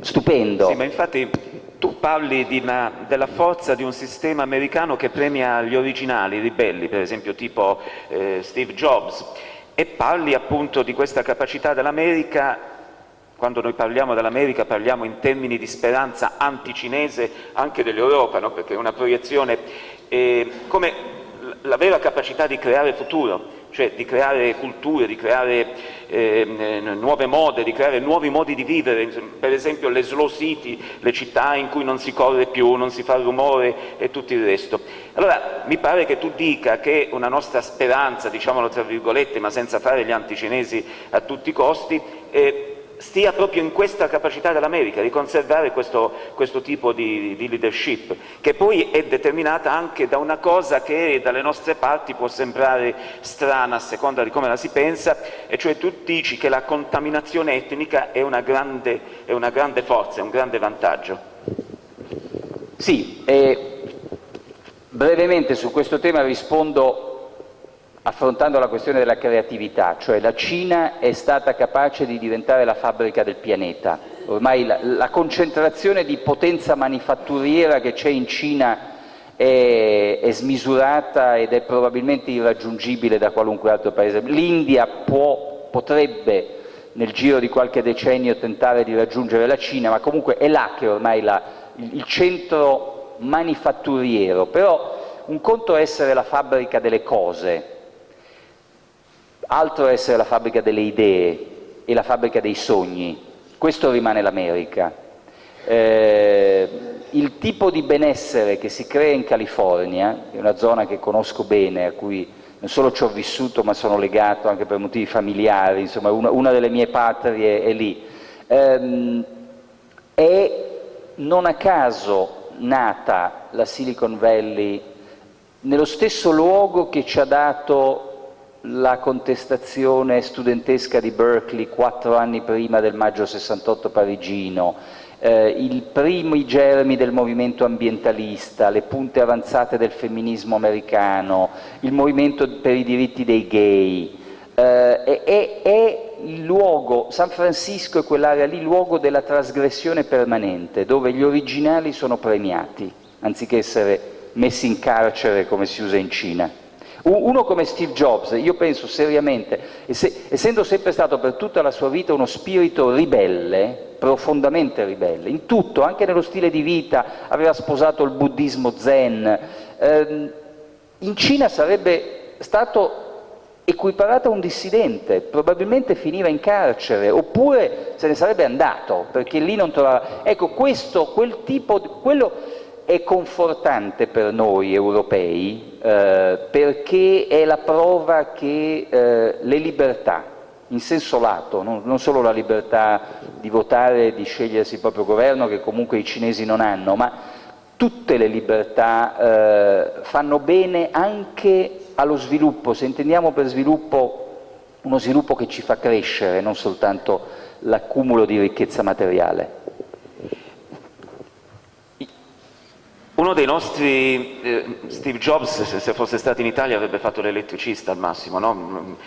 stupendo. Sì, ma infatti tu parli una, della forza di un sistema americano che premia gli originali, i ribelli, per esempio tipo eh, Steve Jobs, e parli appunto di questa capacità dell'America quando noi parliamo dell'America parliamo in termini di speranza anticinese anche dell'Europa, no? perché è una proiezione eh, come la vera capacità di creare futuro, cioè di creare culture, di creare eh, nuove mode, di creare nuovi modi di vivere, per esempio le slow city, le città in cui non si corre più, non si fa rumore e tutto il resto. Allora mi pare che tu dica che una nostra speranza, diciamolo tra virgolette, ma senza fare gli anticinesi a tutti i costi, eh, stia proprio in questa capacità dell'America di conservare questo, questo tipo di, di, leadership, che poi è determinata anche da una cosa che dalle nostre parti può sembrare strana a seconda di come la si pensa, e cioè tu dici che la contaminazione etnica è una grande, è una grande forza, è un grande vantaggio. Sì, eh, brevemente su questo tema rispondo affrontando la questione della creatività, cioè la Cina è stata capace di diventare la fabbrica del pianeta. Ormai la, la concentrazione di potenza manifatturiera che c'è in Cina è, è, smisurata ed è probabilmente irraggiungibile da qualunque altro paese. L'India potrebbe nel giro di qualche decennio tentare di raggiungere la Cina, ma comunque è là che ormai la, il, il centro manifatturiero, però un conto è essere la fabbrica delle cose, altro essere la fabbrica delle idee e la fabbrica dei sogni, questo rimane l'America. Eh, il tipo di benessere che si crea in California, è una zona che conosco bene, a cui non solo ci ho vissuto ma sono legato anche per motivi familiari, insomma una, una delle mie patrie è lì, ehm, è non a caso nata la Silicon Valley nello stesso luogo che ci ha dato la contestazione studentesca di Berkeley quattro anni prima del maggio 68 parigino, eh, i primi germi del movimento ambientalista, le punte avanzate del femminismo americano, il movimento per i diritti dei gay, eh, è, è, il luogo, San Francisco è quell'area lì, luogo della trasgressione permanente, dove gli originali sono premiati, anziché essere messi in carcere come si usa in Cina. Uno come Steve Jobs, io penso seriamente, essendo sempre stato per tutta la sua vita uno spirito ribelle, profondamente ribelle, in tutto, anche nello stile di vita, aveva sposato il buddismo zen, ehm, in Cina sarebbe stato equiparato a un dissidente, probabilmente finiva in carcere, oppure se ne sarebbe andato, perché lì non trovava... Ecco, questo, quel tipo, quello è confortante per noi europei eh, perché è la prova che eh, le libertà, in senso lato, non, non, solo la libertà di votare e di scegliersi il proprio governo, che comunque i cinesi non hanno, ma tutte le libertà eh, fanno bene anche allo sviluppo, se intendiamo per sviluppo uno sviluppo che ci fa crescere, non soltanto l'accumulo di ricchezza materiale. Uno dei nostri, eh, Steve Jobs, se fosse stato in Italia avrebbe fatto l'elettricista al massimo, no?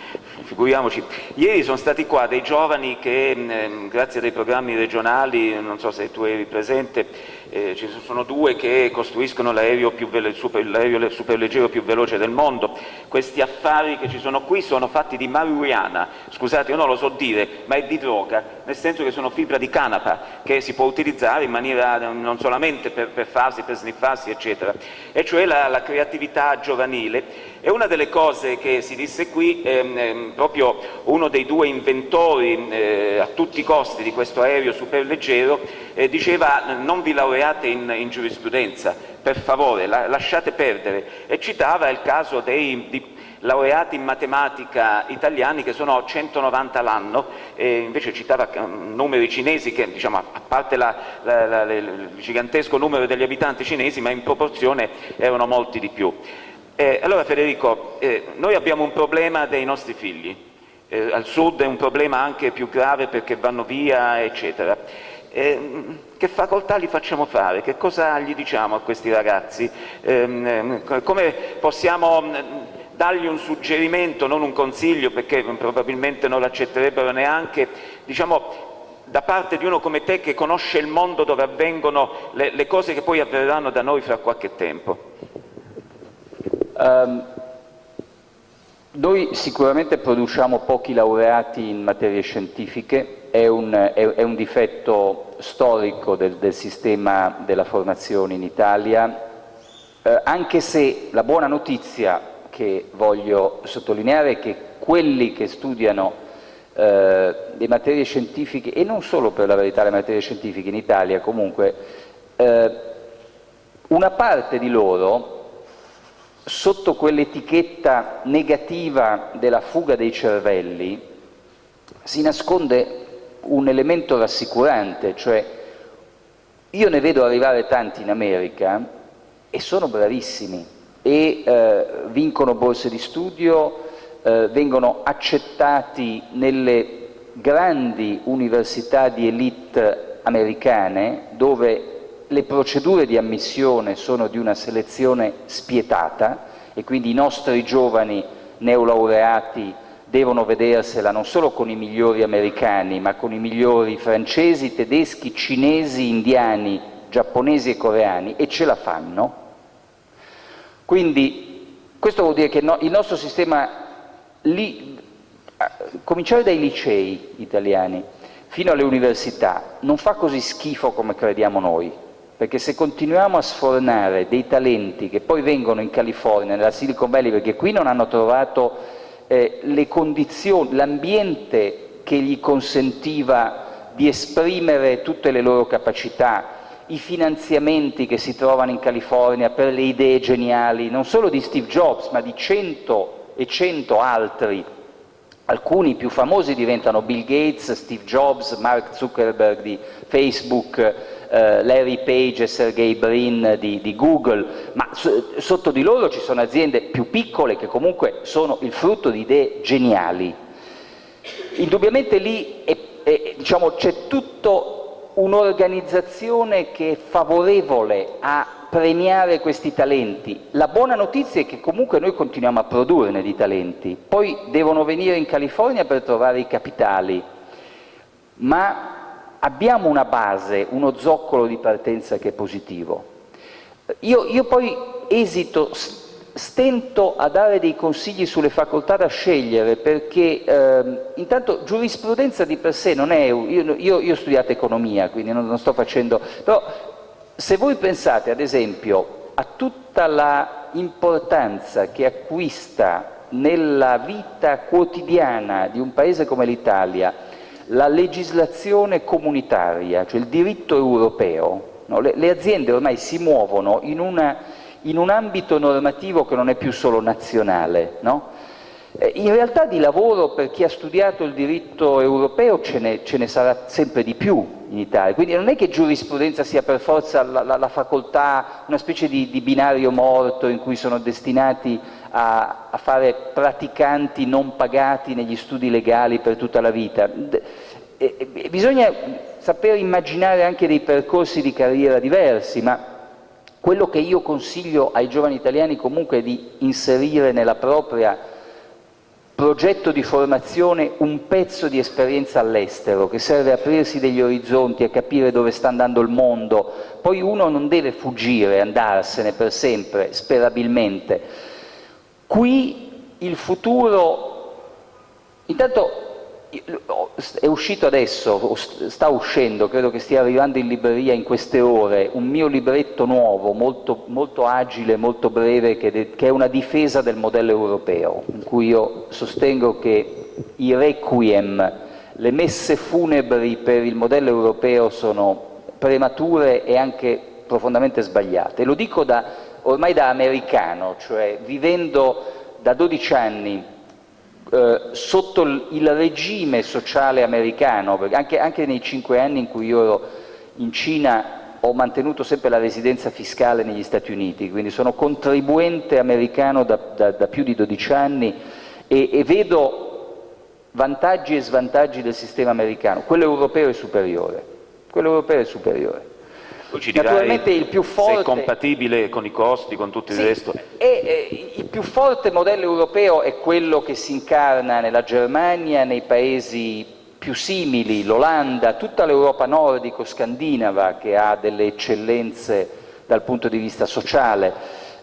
Figuriamoci. Ieri sono stati qua dei giovani che, eh, grazie a dei programmi regionali, non so se tu eri presente, eh, ci sono due che costruiscono l'aereo super, superleggero più veloce del mondo. Questi affari che ci sono qui sono fatti di marijuana, scusate io non lo so dire, ma è di droga, nel senso che sono fibra di canapa che si può utilizzare in maniera non solamente per, per farsi, per sniffarsi, eccetera, e cioè la, la creatività giovanile e una delle cose che si disse qui, ehm, ehm, proprio uno dei due inventori eh, a tutti i costi di questo aereo superleggero, eh, diceva non vi laureate in, in giurisprudenza, per favore, la, lasciate perdere, e citava il caso dei, di, laureati in matematica italiani che sono 190 l'anno, invece citava um, numeri cinesi che, diciamo, a parte la, la, la, il gigantesco numero degli abitanti cinesi, ma in proporzione erano molti di più. Eh, allora Federico, eh, noi abbiamo un problema dei nostri figli, eh, al sud è un problema anche più grave perché vanno via, eccetera. Eh, che facoltà gli facciamo fare? Che cosa gli diciamo a questi ragazzi? Ehm, ehm, come possiamo mm, dargli un suggerimento, non un consiglio, perché probabilmente non l'accetterebbero neanche, diciamo, da parte di uno come te che conosce il mondo dove avvengono le, le cose che poi avverranno da noi fra qualche tempo? Um, noi sicuramente produciamo pochi laureati in materie scientifiche, è un, è, è un difetto storico del, del, sistema della formazione in Italia, eh, anche se la buona notizia che voglio sottolineare è che quelli che studiano eh, le materie scientifiche, e non solo per la verità le materie scientifiche in Italia comunque, eh, una parte di loro sotto quell'etichetta negativa della fuga dei cervelli si nasconde un elemento rassicurante, cioè io ne vedo arrivare tanti in America e sono bravissimi e eh, vincono borse di studio, eh, vengono accettati nelle grandi università di elite americane dove le procedure di ammissione sono di una selezione spietata e quindi i nostri giovani neolaureati devono vedersela non solo con i migliori americani, ma con i migliori francesi, tedeschi, cinesi, indiani, giapponesi e coreani, e ce la fanno. Quindi questo vuol dire che no, il nostro sistema, li, cominciare dai licei italiani fino alle università, non fa così schifo come crediamo noi perché se continuiamo a sfornare dei talenti che poi vengono in California, nella Silicon Valley, perché qui non hanno trovato eh, le condizioni, l'ambiente che gli consentiva di esprimere tutte le loro capacità, i finanziamenti che si trovano in California per le idee geniali, non solo di Steve Jobs, ma di cento e cento altri. Alcuni più famosi diventano Bill Gates, Steve Jobs, Mark Zuckerberg di Facebook, eh, Larry Page e Sergey Brin di, di Google, ma sotto di loro ci sono aziende più piccole che comunque sono il frutto di idee geniali. Indubbiamente lì diciamo, c'è tutta un'organizzazione che è favorevole a premiare questi talenti. La buona notizia è che comunque noi continuiamo a produrne di talenti, poi devono venire in California per trovare i capitali, ma abbiamo una base, uno zoccolo di partenza che è positivo. Io, io poi esito, stento a dare dei consigli sulle facoltà da scegliere perché ehm, intanto giurisprudenza di per sé non è... Io, io, io ho studiato economia, quindi non, non sto facendo... però se voi pensate ad esempio a tutta la importanza che acquista nella vita quotidiana di un paese come l'Italia la legislazione comunitaria, cioè il diritto europeo, no? le, le, aziende ormai si muovono in, una, in, un ambito normativo che non è più solo nazionale. No? Eh, in realtà di lavoro per chi ha studiato il diritto europeo ce ne, ce ne sarà sempre di più in Italia, quindi non è che giurisprudenza sia per forza la, la, la facoltà, una specie di, di, binario morto in cui sono destinati a, a, fare praticanti non pagati negli studi legali per tutta la vita. E, e, bisogna saper immaginare anche dei percorsi di carriera diversi, ma quello che io consiglio ai giovani italiani comunque è di inserire nella propria progetto di formazione un pezzo di esperienza all'estero che serve a aprirsi degli orizzonti, a capire dove sta andando il mondo. Poi uno non deve fuggire, andarsene per sempre, sperabilmente. Qui il futuro, intanto è uscito adesso, sta uscendo, credo che stia arrivando in libreria in queste ore, un mio libretto nuovo, molto, molto agile, molto breve, che, che, è una difesa del modello europeo, in cui io sostengo che i requiem, le messe funebri per il modello europeo sono premature e anche profondamente sbagliate. Lo dico da, ormai da americano, cioè vivendo da 12 anni eh, sotto il regime sociale americano, anche, anche, nei cinque anni in cui io ero in Cina ho mantenuto sempre la residenza fiscale negli Stati Uniti, quindi sono contribuente americano da, da, da più di 12 anni e, e vedo vantaggi e svantaggi del sistema americano, quello europeo è superiore, quello europeo è superiore. Poi ci Naturalmente il più forte... se è compatibile con i costi, con tutto sì, il resto. E, e, il più forte modello europeo è quello che si incarna nella Germania, nei paesi più simili, l'Olanda, tutta l'Europa nordico-scandinava che ha delle eccellenze dal punto di vista sociale.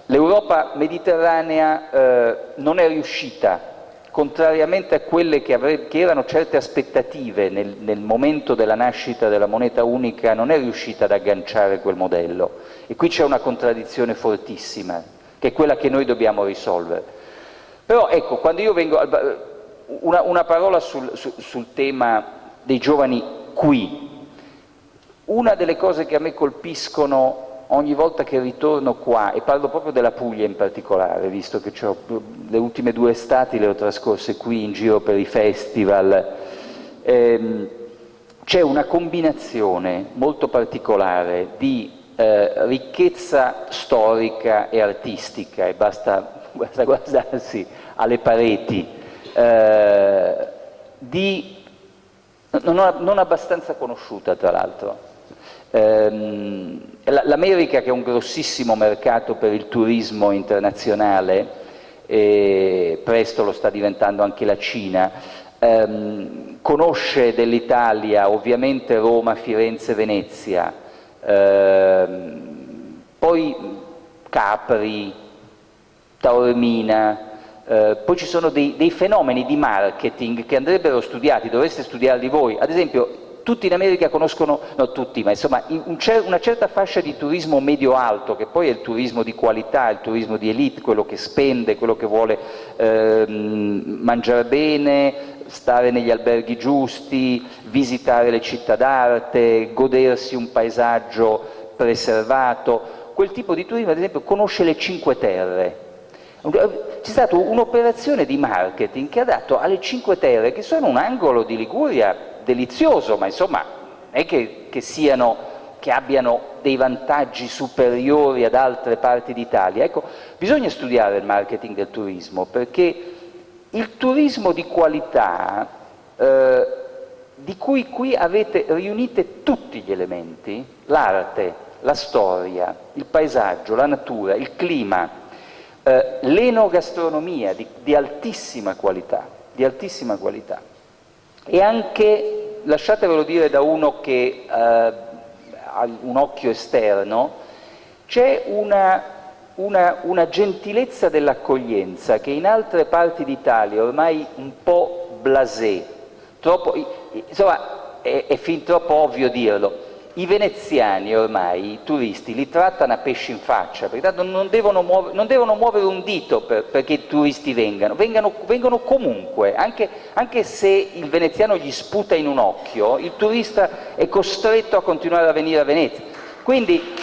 L'Europa mediterranea eh, non è riuscita contrariamente a quelle che, che erano certe aspettative nel, nel, momento della nascita della moneta unica, non è riuscita ad agganciare quel modello. E qui c'è una contraddizione fortissima, che è quella che noi dobbiamo risolvere. Però ecco, quando io vengo... Una, una parola sul, sul, sul tema dei giovani qui. Una delle cose che a me colpiscono ogni volta che ritorno qua, e parlo proprio della Puglia in particolare, visto che le ultime due estati le ho trascorse qui in giro per i festival, ehm, c'è una combinazione molto particolare di eh, ricchezza storica e artistica, e basta, basta guardarsi alle pareti, eh, di, non, non abbastanza conosciuta tra l'altro, L'America che è un grossissimo mercato per il turismo internazionale, e presto lo sta diventando anche la Cina, ehm, conosce dell'Italia ovviamente Roma, Firenze, Venezia, ehm, poi Capri, Taormina, eh, poi ci sono dei, dei fenomeni di marketing che andrebbero studiati, dovreste studiarli voi, ad esempio tutti in America conoscono, no tutti, ma insomma un cer una certa fascia di turismo medio-alto, che poi è il turismo di qualità, il turismo di elite, quello che spende, quello che vuole eh, mangiare bene, stare negli alberghi giusti, visitare le città d'arte, godersi un paesaggio preservato. Quel tipo di turismo, ad esempio, conosce le Cinque Terre, c'è stata un'operazione di marketing che ha dato alle Cinque Terre, che sono un angolo di Liguria delizioso, ma insomma non è che, che, siano, che abbiano dei vantaggi superiori ad altre parti d'Italia. Ecco, bisogna studiare il marketing del turismo, perché il turismo di qualità, eh, di cui qui avete riunite tutti gli elementi, l'arte, la storia, il paesaggio, la natura, il clima, eh, l'enogastronomia di, di altissima qualità, di altissima qualità e anche, lasciatevelo dire da uno che eh, ha un occhio esterno, c'è una, una, una gentilezza dell'accoglienza che in altre parti d'Italia ormai un po' blasé, troppo, insomma è, è fin troppo ovvio dirlo, i veneziani ormai, i turisti, li trattano a pesci in faccia, perché tanto non devono, muovere, non devono muovere un dito per, perché i turisti vengano, vengano, vengono comunque, anche, anche, se il veneziano gli sputa in un occhio, il turista è costretto a continuare a venire a Venezia. Quindi,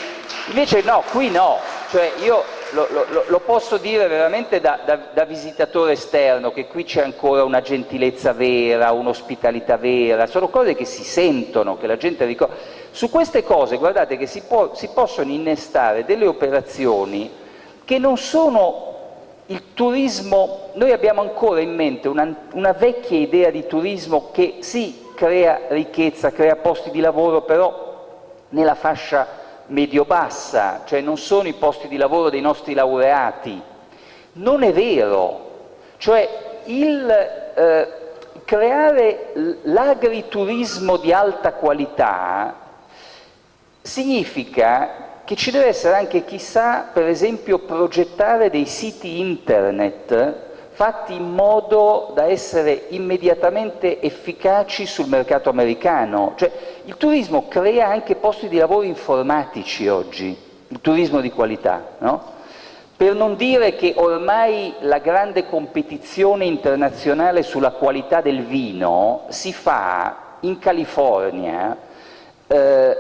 invece no, qui no, cioè io lo, lo, lo posso dire veramente da, da, da, visitatore esterno, che qui c'è ancora una gentilezza vera, un'ospitalità vera, sono cose che si sentono, che la gente ricorda. Su queste cose guardate che si, può, si possono innestare delle operazioni che non sono il turismo, noi abbiamo ancora in mente una, una vecchia idea di turismo che sì, crea ricchezza, crea posti di lavoro, però nella fascia medio-bassa, cioè non sono i posti di lavoro dei nostri laureati. Non è vero, cioè il eh, creare l'agriturismo di alta qualità significa che ci deve essere anche chissà, per esempio, progettare dei siti internet fatti in modo da essere immediatamente efficaci sul mercato americano. Cioè, il turismo crea anche posti di lavoro informatici oggi, il turismo di qualità, no? Per non dire che ormai la grande competizione internazionale sulla qualità del vino si fa in California eh,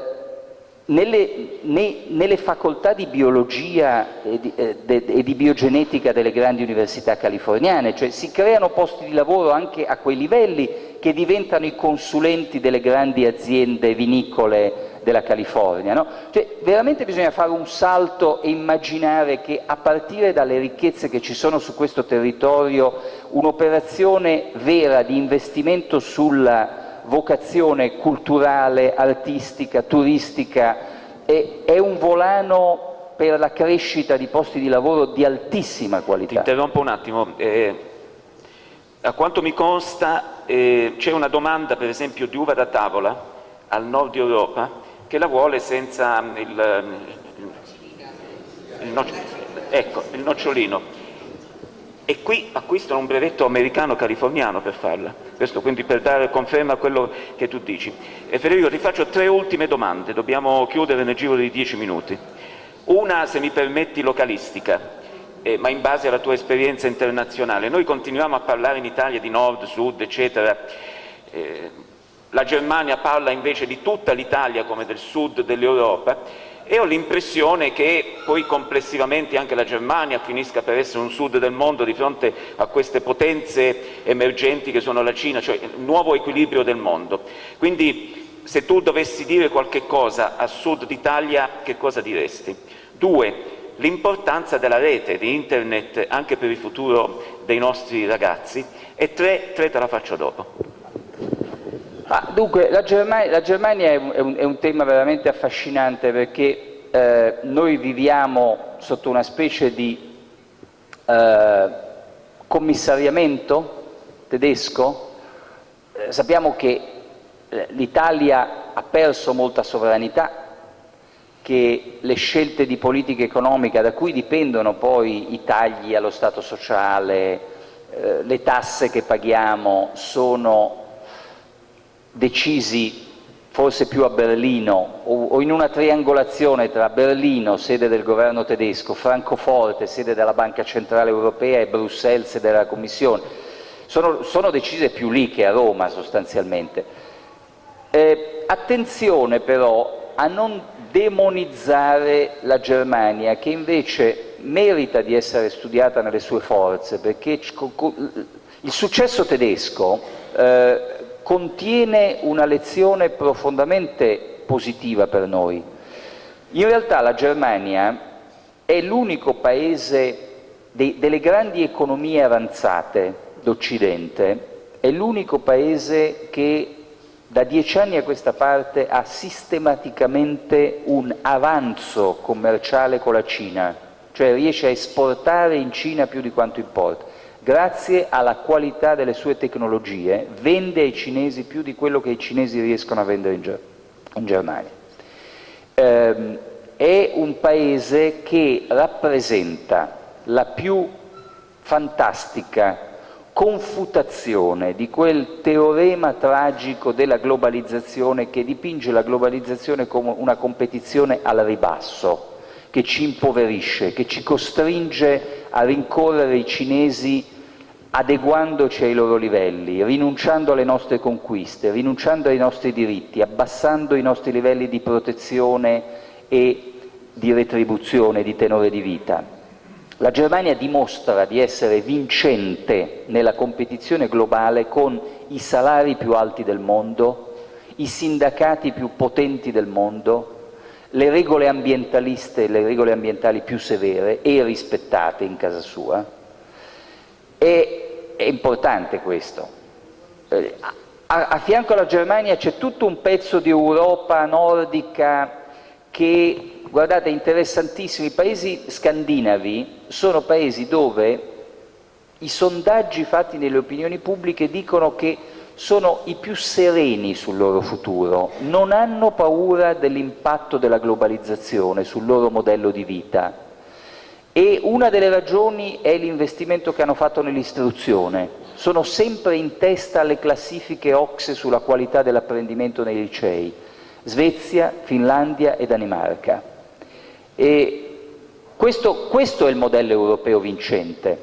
nelle, ne, nelle, facoltà di biologia e di, eh, de, e di, biogenetica delle grandi università californiane, cioè si creano posti di lavoro anche a quei livelli che diventano i consulenti delle grandi aziende vinicole della California. No? Cioè, veramente bisogna fare un salto e immaginare che a partire dalle ricchezze che ci sono su questo territorio un'operazione vera di investimento sulla vocazione culturale, artistica, turistica, è, è un volano per la crescita di posti di lavoro di altissima qualità. Ti interrompo un attimo. Eh, a quanto mi consta eh, c'è una domanda per esempio di uva da tavola al nord Europa che la vuole senza il, il, il, no, ecco, il nocciolino e qui acquistano un brevetto americano-californiano per farla. Questo quindi per dare conferma a quello che tu dici. E Federico ti faccio tre ultime domande, dobbiamo chiudere nel giro di dieci minuti. Una, se mi permetti, localistica, eh, ma in base alla tua esperienza internazionale. Noi continuiamo a parlare in Italia di nord, sud, eccetera. Eh, la Germania parla invece di tutta l'Italia come del sud dell'Europa e ho l'impressione che poi complessivamente anche la Germania finisca per essere un sud del mondo di fronte a queste potenze emergenti che sono la Cina, cioè il nuovo equilibrio del mondo. Quindi se tu dovessi dire qualche cosa a sud d'Italia, che cosa diresti? Due, l'importanza della rete, di internet, anche per il futuro dei nostri ragazzi. E tre, tre te la faccio dopo. Ah, dunque, la Germania, la Germania è, un, è, un, è, un, tema veramente affascinante perché eh, noi viviamo sotto una specie di eh, commissariamento tedesco. Eh, sappiamo che eh, l'Italia ha perso molta sovranità, che le scelte di politica economica da cui dipendono poi i tagli allo Stato sociale, eh, le tasse che paghiamo sono decisi forse più a Berlino o, in una triangolazione tra Berlino, sede del governo tedesco, Francoforte, sede della Banca Centrale Europea e Bruxelles, sede della Commissione, sono, sono decise più lì che a Roma sostanzialmente. Eh, attenzione però a non demonizzare la Germania che invece merita di essere studiata nelle sue forze perché il successo tedesco eh, contiene una lezione profondamente positiva per noi. In realtà la Germania è l'unico paese de delle grandi economie avanzate d'Occidente, è l'unico paese che da dieci anni a questa parte ha sistematicamente un avanzo commerciale con la Cina, cioè riesce a esportare in Cina più di quanto importa grazie alla qualità delle sue tecnologie, vende ai cinesi più di quello che i cinesi riescono a vendere in, Ger in Germania. Eh, è un paese che rappresenta la più fantastica confutazione di quel teorema tragico della globalizzazione che dipinge la globalizzazione come una competizione al ribasso, che ci impoverisce, che ci costringe a rincorrere i cinesi adeguandoci ai loro livelli, rinunciando alle nostre conquiste, rinunciando ai nostri diritti, abbassando i nostri livelli di protezione e di retribuzione, di tenore di vita. La Germania dimostra di essere vincente nella competizione globale con i salari più alti del mondo, i sindacati più potenti del mondo, le regole ambientaliste, le regole ambientali più severe e rispettate in casa sua. E, è importante questo. Eh, a, a fianco alla Germania c'è tutto un pezzo di Europa nordica che guardate, interessantissimi, i paesi scandinavi sono paesi dove i sondaggi fatti nelle opinioni pubbliche dicono che sono i più sereni sul loro futuro, non hanno paura dell'impatto della globalizzazione sul loro modello di vita e una delle ragioni è l'investimento che hanno fatto nell'istruzione, sono sempre in testa alle classifiche OXE sulla qualità dell'apprendimento nei licei, Svezia, Finlandia e Danimarca. Questo, questo, è il modello europeo vincente,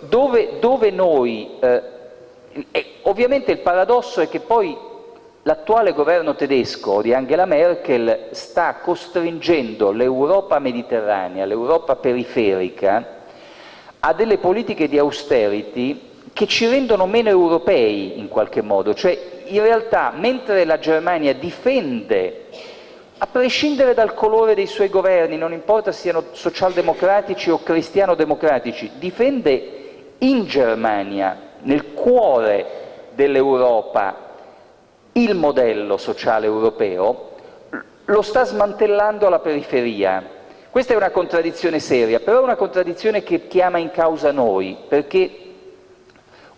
dove, dove noi, eh, ovviamente il paradosso è che poi l'attuale governo tedesco di Angela Merkel sta costringendo l'Europa mediterranea, l'Europa periferica, a delle politiche di austerity che ci rendono meno europei in qualche modo, cioè in realtà mentre la Germania difende a prescindere dal colore dei suoi governi, non importa siano socialdemocratici o cristiano-democratici, difende in Germania, nel cuore dell'Europa, il modello sociale europeo, lo sta smantellando alla periferia. Questa è una contraddizione seria, però è una contraddizione che chiama in causa noi, perché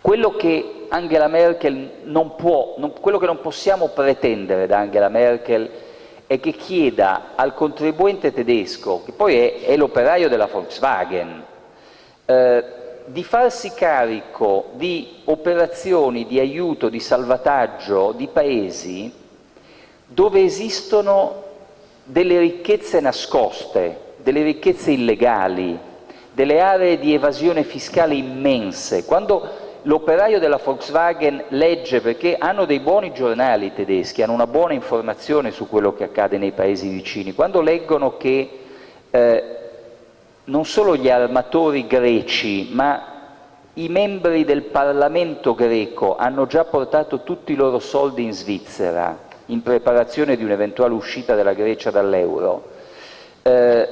quello che Angela Merkel non può, non, quello che non possiamo pretendere da Angela Merkel è che chieda al contribuente tedesco, che poi è, è l'operaio della Volkswagen, eh, di farsi carico di operazioni di aiuto, di salvataggio di paesi dove esistono delle ricchezze nascoste, delle ricchezze illegali, delle aree di evasione fiscale immense. Quando l'operaio della Volkswagen legge, perché hanno dei buoni giornali tedeschi, hanno una buona informazione su quello che accade nei paesi vicini, quando leggono che eh, non solo gli armatori greci, ma i membri del Parlamento greco hanno già portato tutti i loro soldi in Svizzera in preparazione di un'eventuale uscita della Grecia dall'euro, eh,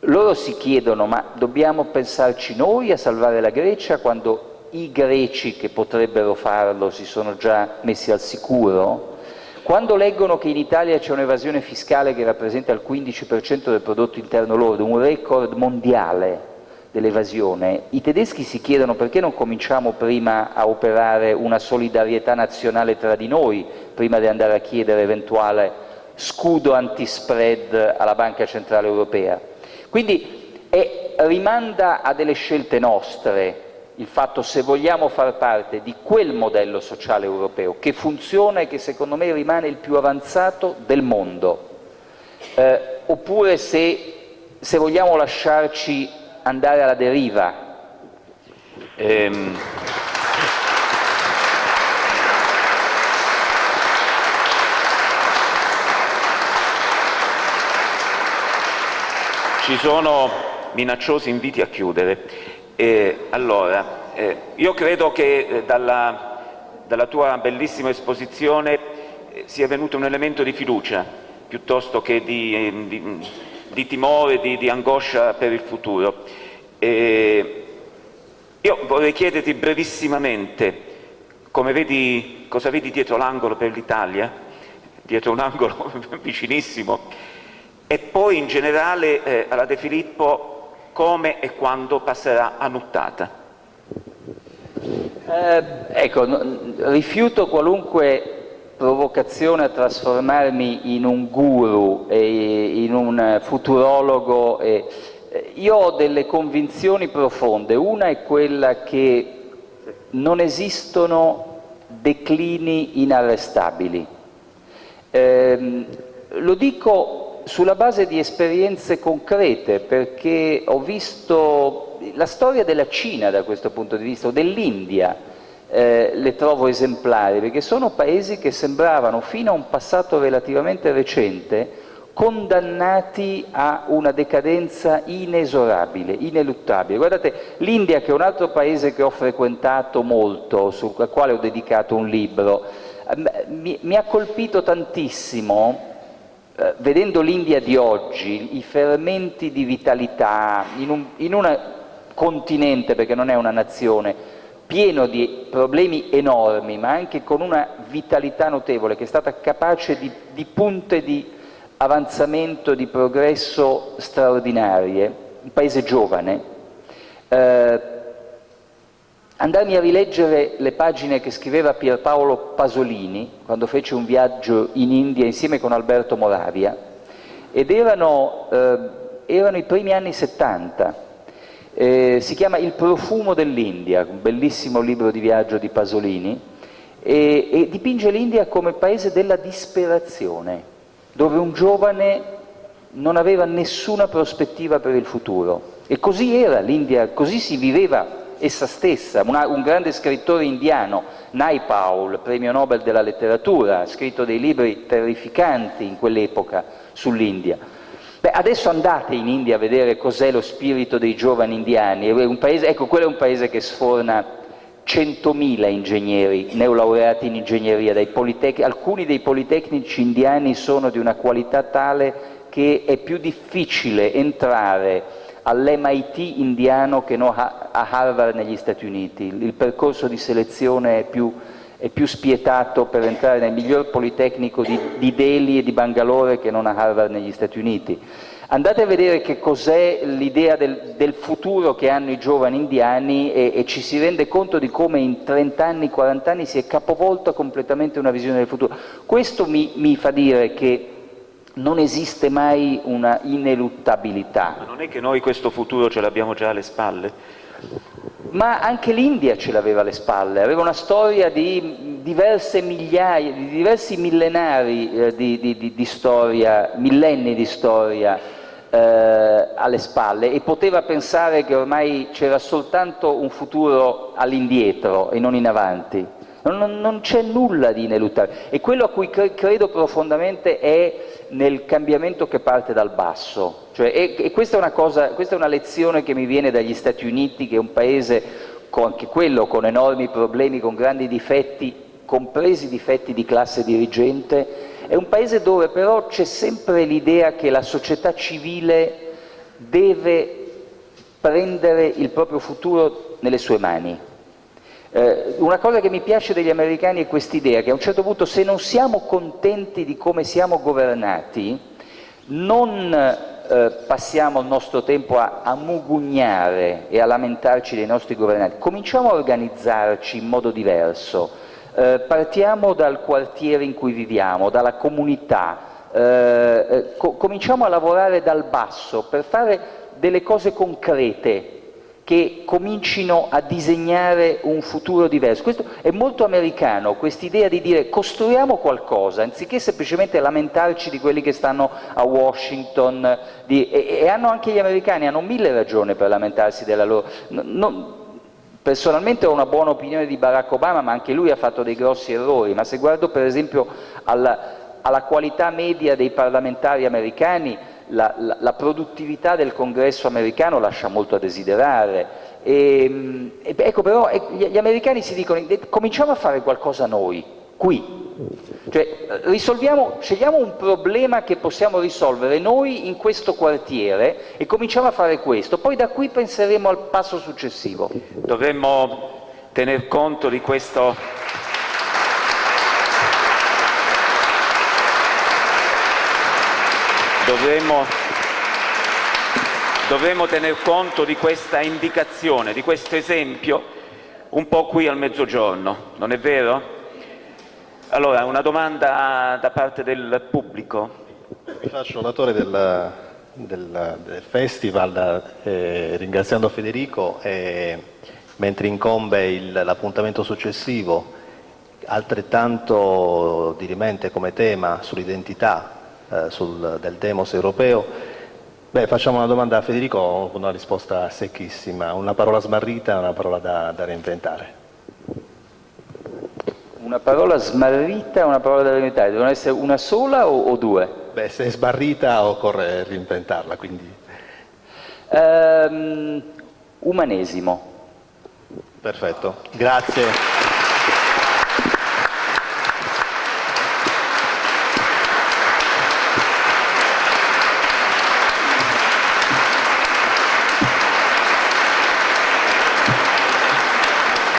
loro si chiedono ma dobbiamo pensarci noi a salvare la Grecia quando i greci che potrebbero farlo si sono già messi al sicuro? Quando leggono che in Italia c'è un'evasione fiscale che rappresenta il 15% del prodotto interno lordo, un record mondiale dell'evasione, i tedeschi si chiedono perché non cominciamo prima a operare una solidarietà nazionale tra di noi, prima di andare a chiedere eventuale scudo anti-spread alla Banca Centrale Europea. Quindi è, rimanda a delle scelte nostre, il fatto se vogliamo far parte di quel modello sociale europeo che funziona e che secondo me rimane il più avanzato del mondo, eh, oppure se, se, vogliamo lasciarci andare alla deriva. Ehm... Ci sono minacciosi inviti a chiudere. Eh, allora, eh, io credo che eh, dalla, dalla, tua bellissima esposizione eh, sia venuto un elemento di fiducia piuttosto che di, eh, di, di timore, di, di, angoscia per il futuro. io vorrei chiederti brevissimamente vedi, cosa vedi dietro l'angolo per l'Italia, dietro un angolo vicinissimo, e poi in generale eh, alla De Filippo come e quando passerà a nuttata? Eh, ecco, rifiuto qualunque provocazione a trasformarmi in un guru in un futurologo. E, io ho delle convinzioni profonde. Una è quella che non esistono declini inarrestabili. Eh, lo dico sulla base di esperienze concrete, perché ho visto la storia della Cina da questo punto di vista, o dell'India, eh, le trovo esemplari, perché sono paesi che sembravano fino a un passato relativamente recente condannati a una decadenza inesorabile, ineluttabile. Guardate, l'India, che è un altro paese che ho frequentato molto, sul quale ho dedicato un libro, ehm, mi, mi ha colpito tantissimo eh, vedendo l'India di oggi, i fermenti di vitalità in un, in continente, perché non è una nazione, pieno di problemi enormi, ma anche con una vitalità notevole, che è stata capace di, di punte di avanzamento, di progresso straordinarie, un paese giovane, eh, andarmi a rileggere le pagine che scriveva Pierpaolo Pasolini quando fece un viaggio in India insieme con Alberto Moravia ed erano, eh, erano i primi anni 70. Eh, si chiama Il profumo dell'India, un bellissimo libro di viaggio di Pasolini, e, e dipinge l'India come paese della disperazione, dove un giovane non aveva nessuna prospettiva per il futuro. E così era l'India, così si viveva essa stessa. Una, un grande scrittore indiano, Naipaul, premio Nobel della letteratura, ha scritto dei libri terrificanti in quell'epoca sull'India. Beh, adesso andate in India a vedere cos'è lo spirito dei giovani indiani. Paese, ecco, quello è un paese che sforna 100.000 ingegneri neolaureati in ingegneria, alcuni dei politecnici indiani sono di una qualità tale che è più difficile entrare all'MIT indiano che no a Harvard negli Stati Uniti. Il percorso di selezione è più, è più spietato per entrare nel miglior politecnico di, di Delhi e di Bangalore che non a Harvard negli Stati Uniti. Andate a vedere che cos'è l'idea del, del, futuro che hanno i giovani indiani e, e, ci si rende conto di come in 30 anni, 40 anni si è capovolta completamente una visione del futuro. Questo mi, mi fa dire che non esiste mai una ineluttabilità. Ma non è che noi questo futuro ce l'abbiamo già alle spalle? Ma anche l'India ce l'aveva alle spalle, aveva una storia di diverse migliaia, di diversi millenari eh, di, di, di, storia, millenni di storia eh, alle spalle e poteva pensare che ormai c'era soltanto un futuro all'indietro e non in avanti. Non, non c'è nulla di ineluttabile e quello a cui cre credo profondamente è nel cambiamento che parte dal basso. Cioè, e, e questa, è cosa, questa, è una lezione che mi viene dagli Stati Uniti, che è un paese, con, anche quello, con enormi problemi, con grandi difetti, compresi difetti di classe dirigente, è un paese dove però c'è sempre l'idea che la società civile deve prendere il proprio futuro nelle sue mani. Eh, una cosa che mi piace degli americani è quest'idea che a un certo punto se non siamo contenti di come siamo governati, non eh, passiamo il nostro tempo a, a mugugnare e a lamentarci dei nostri governanti, cominciamo a organizzarci in modo diverso, eh, partiamo dal quartiere in cui viviamo, dalla comunità, eh, eh, co cominciamo a lavorare dal basso per fare delle cose concrete che comincino a disegnare un futuro diverso. Questo è molto americano, quest'idea di dire costruiamo qualcosa, anziché semplicemente lamentarci di quelli che stanno a Washington, di, e, e, hanno anche gli americani, hanno mille ragioni per lamentarsi della loro... No, Personalmente ho una buona opinione di Barack Obama, ma anche lui ha fatto dei grossi errori, ma se guardo per esempio alla, alla qualità media dei parlamentari americani, la, la, la, produttività del congresso americano lascia molto a desiderare. E, e, ecco però gli, gli americani si dicono cominciamo a fare qualcosa noi, qui, cioè, scegliamo un problema che possiamo risolvere noi in questo quartiere e cominciamo a fare questo, poi da qui penseremo al passo successivo. Dovremmo tener conto di questo dovremmo, dovremmo tener conto di questa indicazione, di questo esempio un po' qui al mezzogiorno, non è vero? Allora, una domanda da parte del pubblico. Mi faccio onatore del, del, del festival eh, ringraziando Federico e mentre incombe l'appuntamento successivo altrettanto dirimente come tema sull'identità eh, sul, del demos europeo, beh, facciamo una domanda a Federico con una risposta secchissima, una parola smarrita e una parola da, da reinventare. Una parola smarrita e una parola da reinventare, devono essere una sola o, o due? Beh, se è smarrita occorre reinventarla, quindi... Um, umanesimo. Perfetto, grazie.